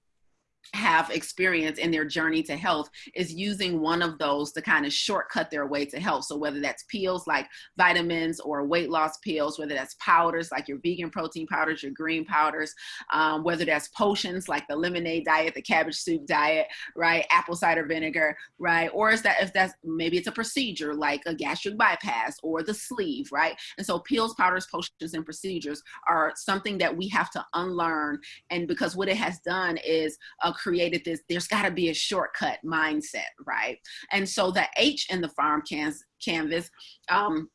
have experience in their journey to health is using one of those to kind of shortcut their way to health. So whether that's pills like vitamins or weight loss pills, whether that's powders like your vegan protein powders, your green powders, um, whether that's potions like the lemonade diet, the cabbage soup diet, right, apple cider vinegar, right, or is that if that's maybe it's a procedure like a gastric bypass or the sleeve, right? And so pills, powders, potions, and procedures are something that we have to unlearn, and because what it has done is uh, created this, there's got to be a shortcut mindset, right? And so the H in the farm can- canvas, um,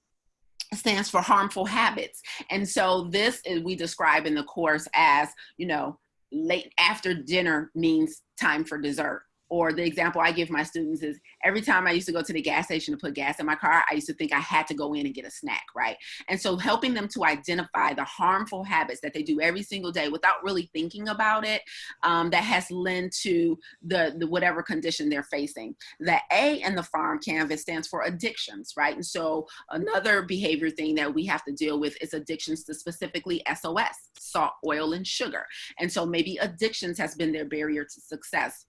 stands for harmful habits. And so this is, we describe in the course as, you know, late after dinner means time for dessert or the example I give my students is every time I used to go to the gas station to put gas in my car, I used to think I had to go in and get a snack, right? And so helping them to identify the harmful habits that they do every single day without really thinking about it, um, that has led to the, the whatever condition they're facing. The A in the farm canvas stands for addictions, right? And so another behavior thing that we have to deal with is addictions to specifically SOS, salt, oil, and sugar. And so maybe addictions has been their barrier to success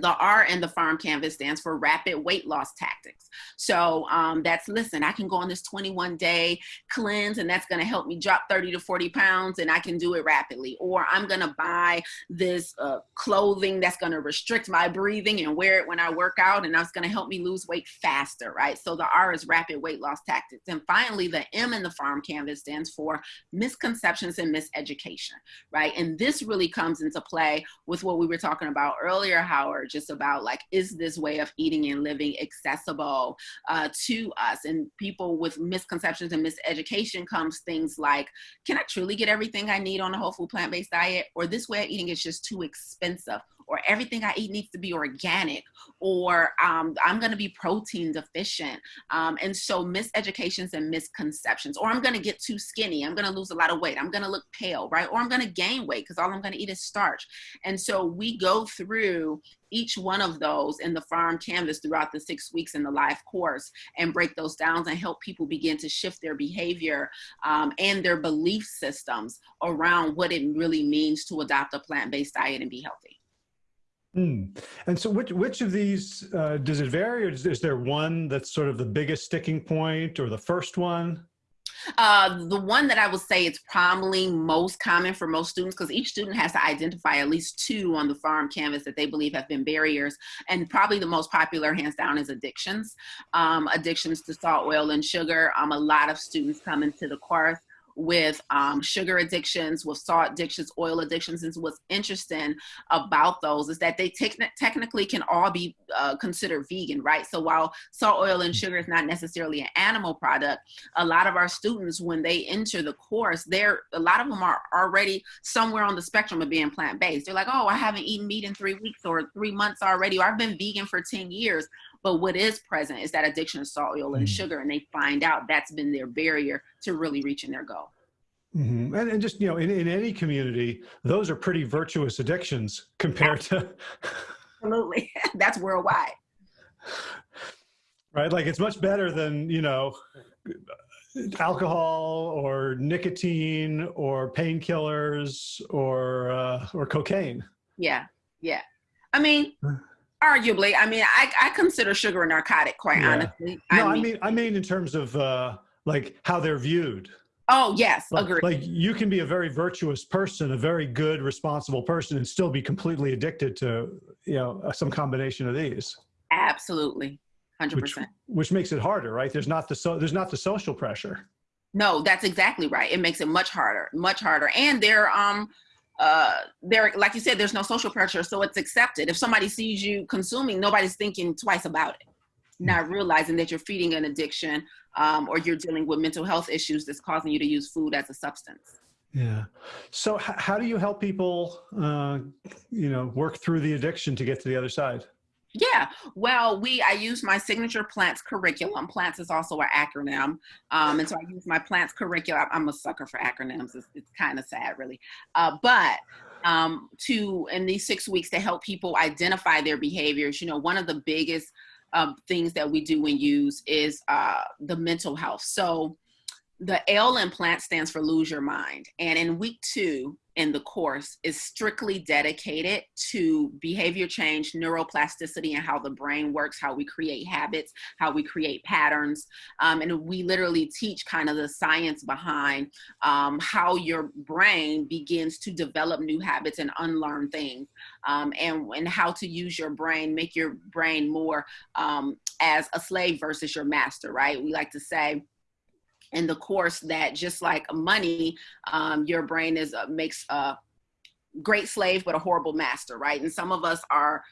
the R in the farm canvas stands for rapid weight loss tactics. So um, that's listen, I can go on this 21 day cleanse and that's going to help me drop 30 to 40 pounds and I can do it rapidly. Or I'm going to buy this uh, clothing that's going to restrict my breathing and wear it when I work out and that's going to help me lose weight faster, right? So the R is rapid weight loss tactics. And finally, the M in the farm canvas stands for misconceptions and miseducation, right? And this really comes into play with what we were talking about earlier, Howard just about like, is this way of eating and living accessible uh, to us? And people with misconceptions and miseducation comes things like, can I truly get everything I need on a whole food plant-based diet? Or this way of eating is just too expensive or everything I eat needs to be organic, or um, I'm going to be protein deficient. Um, and so miseducations and misconceptions, or I'm going to get too skinny. I'm going to lose a lot of weight. I'm going to look pale, right? Or I'm going to gain weight because all I'm going to eat is starch. And so we go through each one of those in the farm canvas throughout the six weeks in the live course and break those down and help people begin to shift their behavior um, and their belief systems around what it really means to adopt a plant-based diet and be healthy. Mm. And so which, which of these, uh, does it vary or is, is, there one that's sort of the biggest sticking point or the first one? Uh, the one that I would say it's probably most common for most students because each student has to identify at least two on the farm canvas that they believe have been barriers. And probably the most popular, hands down, is addictions. Um, addictions to salt, oil, and sugar. Um, a lot of students come into the course with um, sugar addictions, with salt addictions, oil addictions. And what's interesting about those is that they te technically can all be uh, considered vegan, right? So while salt, oil, and sugar is not necessarily an animal product, a lot of our students, when they enter the course, they're a lot of them are already somewhere on the spectrum of being plant-based. They're like, oh, I haven't eaten meat in three weeks or three months already, or I've been vegan for 10 years. But what is present is that addiction to salt, oil, and mm. sugar, and they find out that's been their barrier to really reaching their goal. Mm -hmm. and, and just, you know, in, in any community, those are pretty virtuous addictions compared to. Absolutely. That's worldwide. Right. Like it's much better than, you know, alcohol or nicotine or painkillers or, uh, or cocaine. Yeah. Yeah. I mean, Arguably, I mean, I, I consider sugar a narcotic, quite yeah. honestly. No, I mean, I mean, I mean, in terms of uh, like how they're viewed. Oh yes, like, agree. Like you can be a very virtuous person, a very good, responsible person, and still be completely addicted to you know some combination of these. Absolutely, hundred percent. Which makes it harder, right? There's not the so there's not the social pressure. No, that's exactly right. It makes it much harder, much harder, and they're um uh, there, like you said, there's no social pressure, so it's accepted. If somebody sees you consuming, nobody's thinking twice about it, not realizing that you're feeding an addiction um, or you're dealing with mental health issues that's causing you to use food as a substance. Yeah. So how do you help people, uh, you know, work through the addiction to get to the other side? Yeah, well, we I use my signature plants curriculum. Plants is also an acronym, um, and so I use my plants curriculum. I'm a sucker for acronyms. It's, it's kind of sad, really, uh, but um, to in these six weeks to help people identify their behaviors. You know, one of the biggest um, things that we do and use is uh, the mental health. So the L in plant stands for lose your mind. And in week two in the course is strictly dedicated to behavior change, neuroplasticity, and how the brain works, how we create habits, how we create patterns. Um, and we literally teach kind of the science behind um, how your brain begins to develop new habits and unlearn things, um, and, and how to use your brain, make your brain more um, as a slave versus your master, right? We like to say, in the course that just like money, um, your brain is uh, makes a great slave but a horrible master, right? And some of us are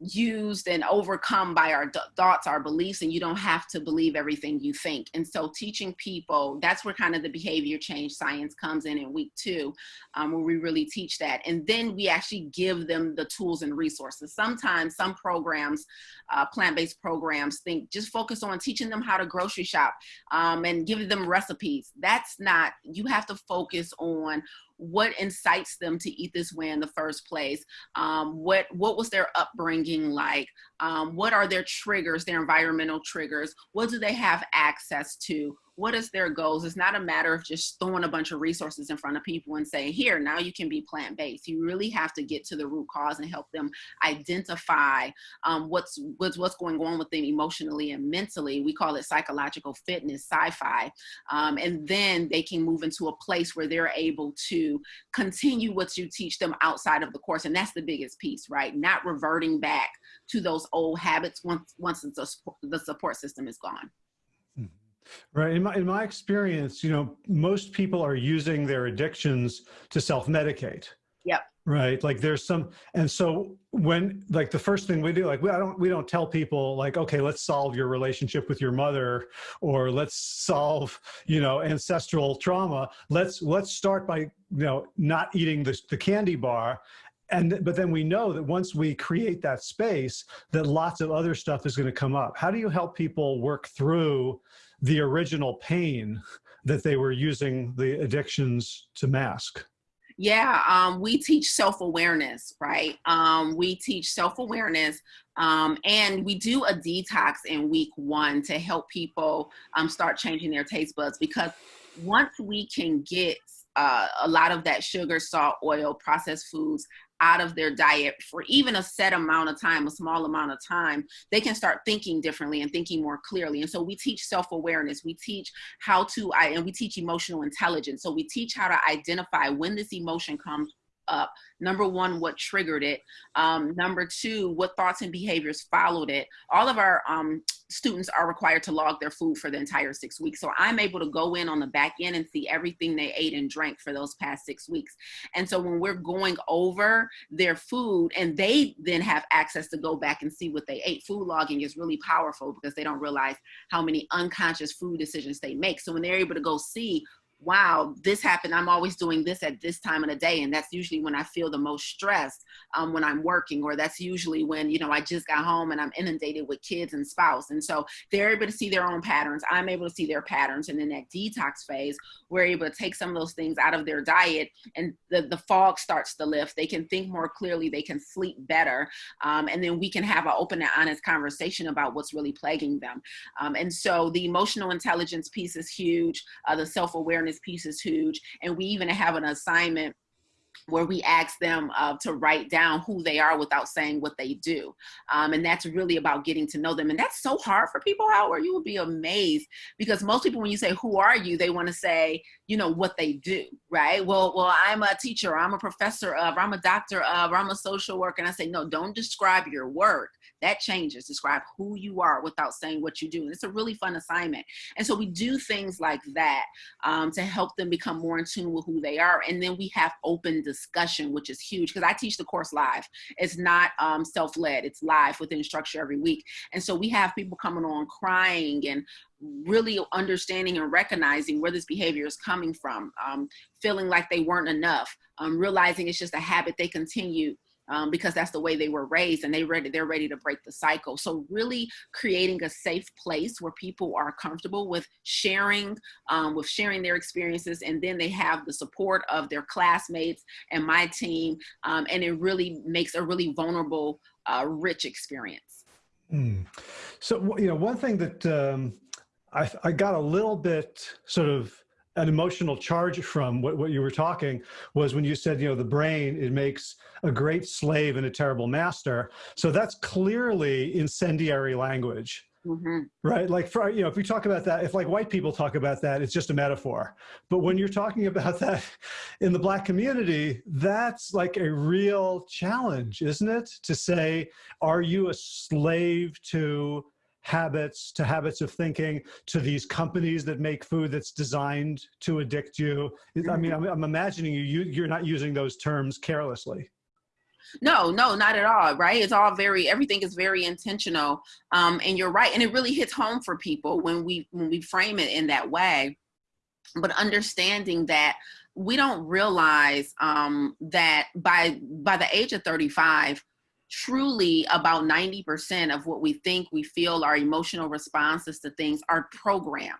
used and overcome by our thoughts, our beliefs, and you don't have to believe everything you think. And so, teaching people that's where kind of the behavior change science comes in in week two, um, where we really teach that. And then we actually give them the tools and resources. Sometimes, some programs, uh, plant based programs, think just focus on teaching them how to grocery shop um, and giving them recipes. That's not, you have to focus on what incites them to eat this way in the first place. Um, what what was their upbringing like? Um, what are their triggers their environmental triggers? What do they have access to what is their goals? It's not a matter of just throwing a bunch of resources in front of people and saying here now you can be plant-based. You really have to get to the root cause and help them identify um, what's what's what's going on with them emotionally and mentally. We call it psychological fitness sci-fi. Um, and then they can move into a place where they're able to continue what you teach them outside of the course. And that's the biggest piece right? Not reverting back to those old habits once once the support system is gone Right. In my, in my experience, you know, most people are using their addictions to self-medicate. Yep. Right. Like there's some, and so when like the first thing we do, like we I don't we don't tell people like, okay, let's solve your relationship with your mother, or let's solve you know ancestral trauma. Let's let's start by you know not eating the the candy bar, and but then we know that once we create that space, that lots of other stuff is going to come up. How do you help people work through? The original pain that they were using the addictions to mask? Yeah, um, we teach self awareness, right? Um, we teach self awareness, um, and we do a detox in week one to help people um, start changing their taste buds because once we can get uh, a lot of that sugar, salt, oil, processed foods out of their diet for even a set amount of time, a small amount of time, they can start thinking differently and thinking more clearly. And so we teach self awareness, we teach how to, and we teach emotional intelligence. So we teach how to identify when this emotion comes up. Number one what triggered it. Um, number two what thoughts and behaviors followed it. All of our um, students are required to log their food for the entire six weeks. So i'm able to go in on the back end and see everything they ate and drank for those past six weeks. And so when we're going over their food and they then have access to go back and see what they ate food logging is really powerful because they don't realize how many unconscious food decisions they make. So when they're able to go see wow, this happened. I'm always doing this at this time of the day. And that's usually when I feel the most stressed um, when I'm working, or that's usually when, you know, I just got home and I'm inundated with kids and spouse. And so they're able to see their own patterns. I'm able to see their patterns. And in that detox phase, we're able to take some of those things out of their diet and the, the fog starts to lift. They can think more clearly. They can sleep better. Um, and then we can have an open and honest conversation about what's really plaguing them. Um, and so the emotional intelligence piece is huge. Uh, the self-awareness awareness piece is huge. And we even have an assignment where we ask them uh, to write down who they are without saying what they do. Um, and that's really about getting to know them. And that's so hard for people, Howard. You would be amazed because most people, when you say, who are you? They want to say, you know, what they do, right? Well, well, I'm a teacher, I'm a professor of, I'm a doctor of, I'm a social worker. And I say, no, don't describe your work. That changes. Describe who you are without saying what you do. And it's a really fun assignment. And so we do things like that um, to help them become more in tune with who they are. And then we have open discussion, which is huge because I teach the course live. It's not um, self-led, it's live within structure every week. And so we have people coming on crying and really understanding and recognizing where this behavior is coming from, um, feeling like they weren't enough, um, realizing it's just a habit they continue um, because that's the way they were raised and they ready they're ready to break the cycle so really creating a safe place where people are comfortable with sharing um, with sharing their experiences and then they have the support of their classmates and my team um, and it really makes a really vulnerable uh, rich experience mm. so you know one thing that um, I, I got a little bit sort of an emotional charge from what, what you were talking was when you said, you know, the brain, it makes a great slave and a terrible master. So that's clearly incendiary language. Mm -hmm. Right. Like for, you know, if we talk about that, if like white people talk about that, it's just a metaphor. But when you're talking about that in the black community, that's like a real challenge, isn't it? To say, are you a slave to habits to habits of thinking to these companies that make food that's designed to addict you. I mean i'm, I'm imagining you, you you're not using those terms carelessly. No no not at all right? It's all very everything is very intentional. Um, and you're right and it really hits home for people when we when we frame it in that way. But understanding that we don't realize um, that by by the age of 35 truly about 90% of what we think, we feel, our emotional responses to things are programmed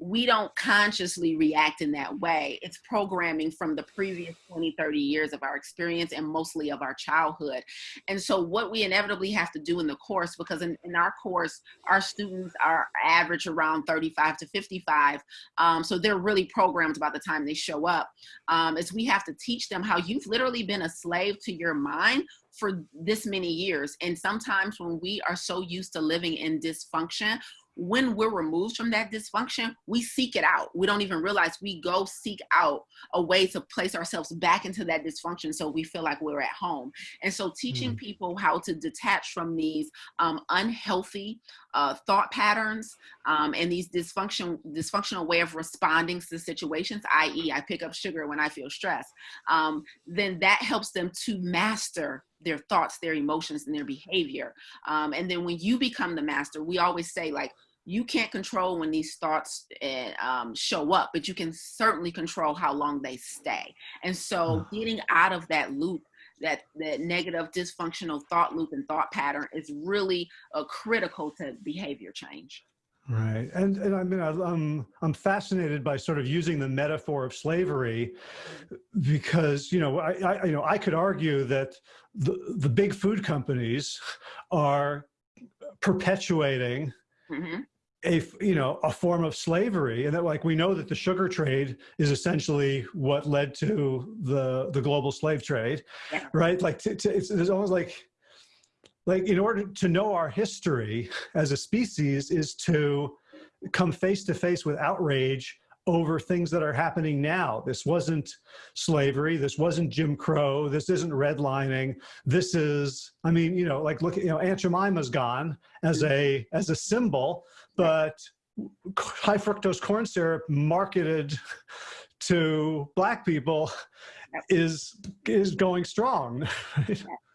we don't consciously react in that way. It's programming from the previous 20, 30 years of our experience and mostly of our childhood. And so what we inevitably have to do in the course, because in, in our course, our students are average around 35 to 55. Um, so they're really programmed by the time they show up, um, is we have to teach them how you've literally been a slave to your mind for this many years. And sometimes when we are so used to living in dysfunction, when we're removed from that dysfunction, we seek it out. We don't even realize we go seek out a way to place ourselves back into that dysfunction so we feel like we're at home. And so teaching mm. people how to detach from these um, unhealthy uh, thought patterns um, and these dysfunction, dysfunctional way of responding to situations, i.e. I pick up sugar when I feel stressed, um, then that helps them to master their thoughts, their emotions, and their behavior. Um, and then when you become the master, we always say like, you can't control when these thoughts uh, um, show up, but you can certainly control how long they stay. And so hmm. getting out of that loop that that negative dysfunctional thought loop and thought pattern is really uh, critical to behavior change right and and i mean i'm i'm fascinated by sort of using the metaphor of slavery because you know i, I you know i could argue that the the big food companies are perpetuating mm -hmm a you know a form of slavery and that like we know that the sugar trade is essentially what led to the the global slave trade yeah. right like it's, it's almost like like in order to know our history as a species is to come face to face with outrage over things that are happening now. This wasn't slavery. This wasn't Jim Crow. This isn't redlining. This is, I mean, you know, like look at, you know, Aunt Jemima's gone as a, as a symbol, but high fructose corn syrup marketed to black people is, is going strong.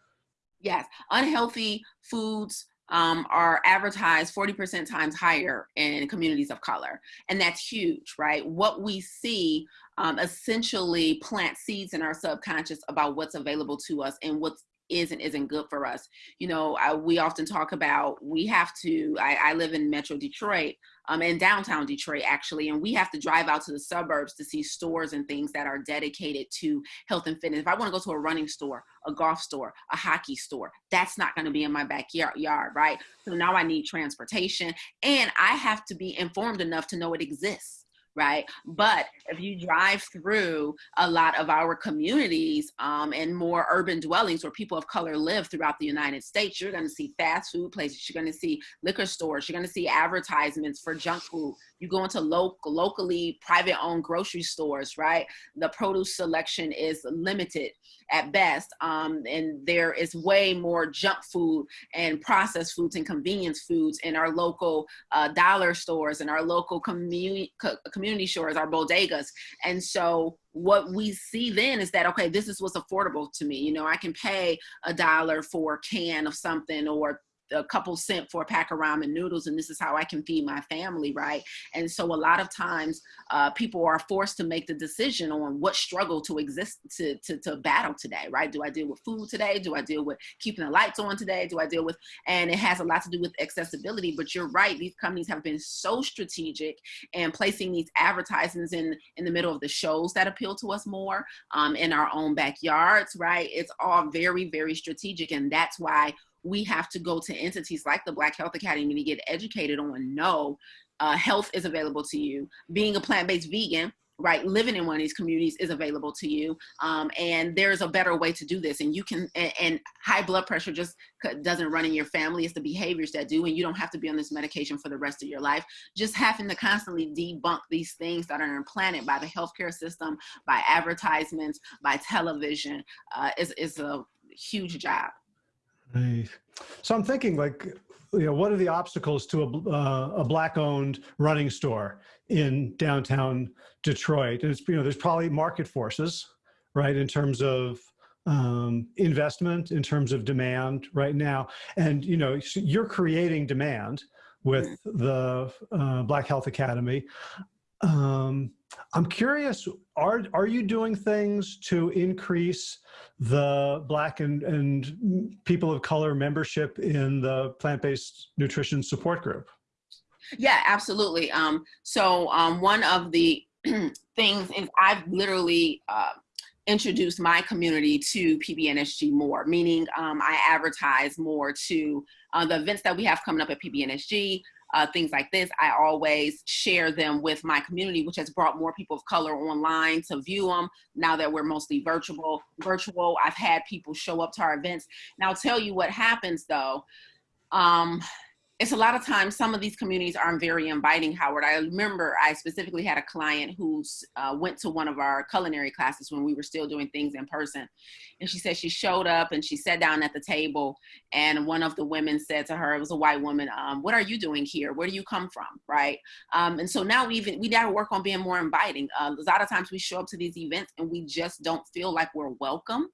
yes, unhealthy foods, um, are advertised 40% times higher in communities of color. And that's huge, right? What we see um, essentially plant seeds in our subconscious about what's available to us and what's is and isn't good for us. You know, I, we often talk about we have to, I, I live in Metro Detroit, um, in downtown Detroit actually, and we have to drive out to the suburbs to see stores and things that are dedicated to health and fitness. If I want to go to a running store, a golf store, a hockey store, that's not going to be in my backyard, yard, right? So now I need transportation and I have to be informed enough to know it exists right? But if you drive through a lot of our communities um, and more urban dwellings where people of color live throughout the United States, you're gonna see fast food places, you're gonna see liquor stores, you're gonna see advertisements for junk food. You go into local, locally private owned grocery stores, right? The produce selection is limited at best. Um, and there is way more junk food and processed foods and convenience foods in our local uh, dollar stores and our local community, co community stores, our bodegas. And so what we see then is that, okay, this is what's affordable to me. You know, I can pay a dollar for a can of something or a couple cent for a pack of ramen noodles and this is how I can feed my family, right? And so a lot of times uh, people are forced to make the decision on what struggle to exist, to, to, to battle today, right? Do I deal with food today? Do I deal with keeping the lights on today? Do I deal with, and it has a lot to do with accessibility, but you're right, these companies have been so strategic and placing these advertisements in, in the middle of the shows that appeal to us more um, in our own backyards, right? It's all very, very strategic and that's why we have to go to entities like the Black Health Academy to get educated on no, uh, health is available to you. Being a plant-based vegan, right living in one of these communities is available to you um, and there's a better way to do this. And you can and, and, high blood pressure just doesn't run in your family. It's the behaviors that do and you don't have to be on this medication for the rest of your life. Just having to constantly debunk these things that are implanted by the healthcare system by advertisements by television uh, is, is a huge job right so i'm thinking like you know, what are the obstacles to a, uh, a black owned running store in downtown Detroit? And it's, you know, there's probably market forces, right, in terms of um, investment, in terms of demand right now. And, you know, you're creating demand with the uh, Black Health Academy. Um, I'm curious, are, are you doing things to increase the Black and, and people of color membership in the plant-based nutrition support group? Yeah, absolutely. Um, so um, one of the things is I've literally uh, introduced my community to PBNSG more, meaning um, I advertise more to uh, the events that we have coming up at PBNSG, uh, things like this, I always share them with my community, which has brought more people of color online to view them. Now that we're mostly virtual, virtual, I've had people show up to our events. Now I'll tell you what happens though. Um, it's a lot of times some of these communities aren't very inviting howard. I remember i specifically had a client who uh, went to one of our culinary classes when we were still doing things in person. And she said she showed up and she sat down at the table and one of the women said to her it was a white woman um, what are you doing here? Where do you come from? Right? Um, and so now even we got to work on being more inviting. Uh, a lot of times we show up to these events and we just don't feel like we're welcome.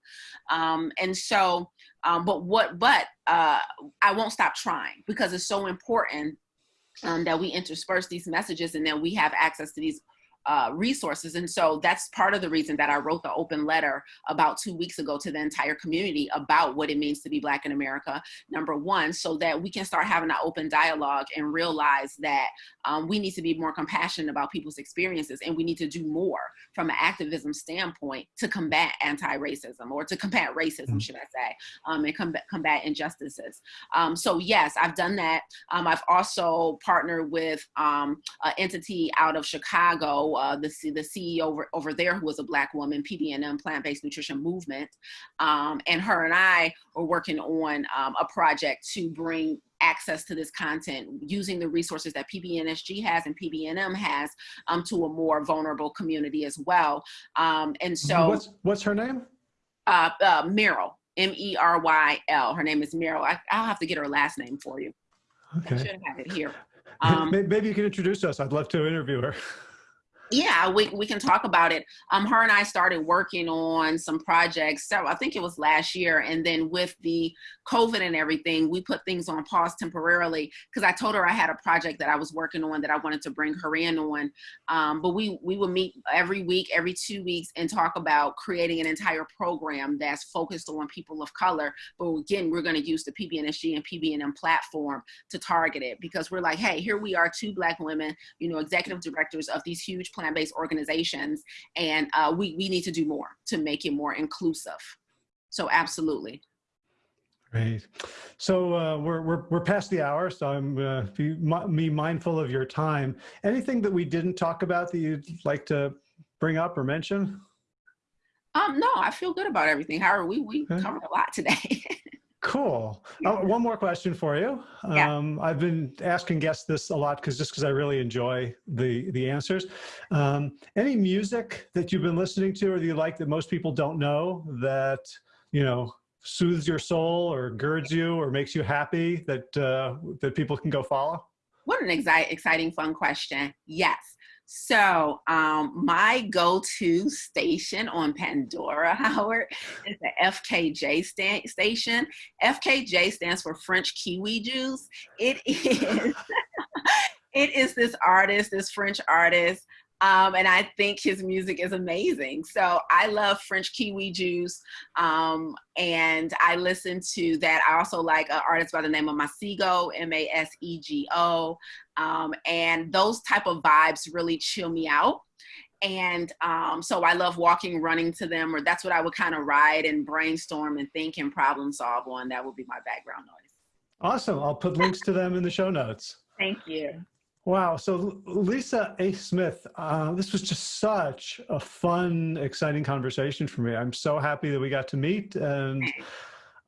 Um, and so um, but what, but uh, I won't stop trying because it's so important um, that we intersperse these messages and then we have access to these uh, resources. And so that's part of the reason that I wrote the open letter about two weeks ago to the entire community about what it means to be Black in America, number one, so that we can start having an open dialogue and realize that um, we need to be more compassionate about people's experiences and we need to do more from an activism standpoint to combat anti-racism or to combat racism, mm -hmm. should I say, um, and combat, combat injustices. Um, so yes, I've done that. Um, I've also partnered with um, an entity out of Chicago uh, the, the CEO over, over there who was a black woman, PBNM, Plant-Based Nutrition Movement. Um, and her and I are working on um, a project to bring access to this content using the resources that PBNSG has and PBNM has um, to a more vulnerable community as well. Um, and so- What's, what's her name? Uh, uh, Meryl, M-E-R-Y-L. Her name is Meryl. I, will have to get her last name for you. Okay. I should have it here. Um, Maybe you can introduce us. I'd love to interview her. Yeah, we, we can talk about it. Um, her and I started working on some projects. So I think it was last year. And then with the COVID and everything, we put things on pause temporarily because I told her I had a project that I was working on that I wanted to bring her in on. Um, but we, we would meet every week, every two weeks and talk about creating an entire program that's focused on people of color. But again, we're going to use the PBNSG and PBNM platform to target it because we're like, hey, here we are, two black women, you know, executive directors of these huge plant-based organizations, and uh, we, we need to do more to make it more inclusive. So absolutely. Great. So uh, we're, we're, we're past the hour, so I'm uh, be, me mindful of your time. Anything that we didn't talk about that you'd like to bring up or mention? Um, no, I feel good about everything. Howard, we, we okay. covered a lot today. Cool. Uh, one more question for you. Yeah. Um, I've been asking guests this a lot because just because I really enjoy the the answers. Um, any music that you've been listening to or that you like that most people don't know that you know soothes your soul or girds you or makes you happy that uh, that people can go follow? What an exciting, fun question. Yes. So um, my go-to station on Pandora, Howard, is the FKJ sta station. FKJ stands for French Kiwi Juice. It is, it is this artist, this French artist um, and I think his music is amazing. So I love French Kiwi Juice, um, and I listen to that. I also like an artist by the name of Masego, M-A-S-E-G-O, um, and those type of vibes really chill me out. And um, so I love walking, running to them, or that's what I would kind of ride and brainstorm and think and problem solve on. That would be my background noise. Awesome. I'll put links to them in the show notes. Thank you. Wow. So, Lisa A. Smith, uh, this was just such a fun, exciting conversation for me. I'm so happy that we got to meet. And,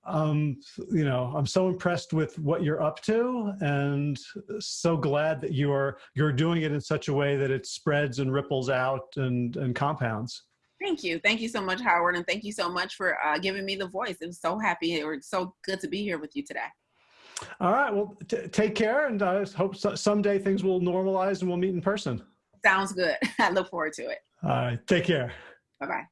um, you know, I'm so impressed with what you're up to and so glad that you're, you're doing it in such a way that it spreads and ripples out and, and compounds. Thank you. Thank you so much, Howard. And thank you so much for uh, giving me the voice. Was so happy. It was so good to be here with you today. All right. Well, take care, and I hope so someday things will normalize and we'll meet in person. Sounds good. I look forward to it. All right. Take care. Bye bye.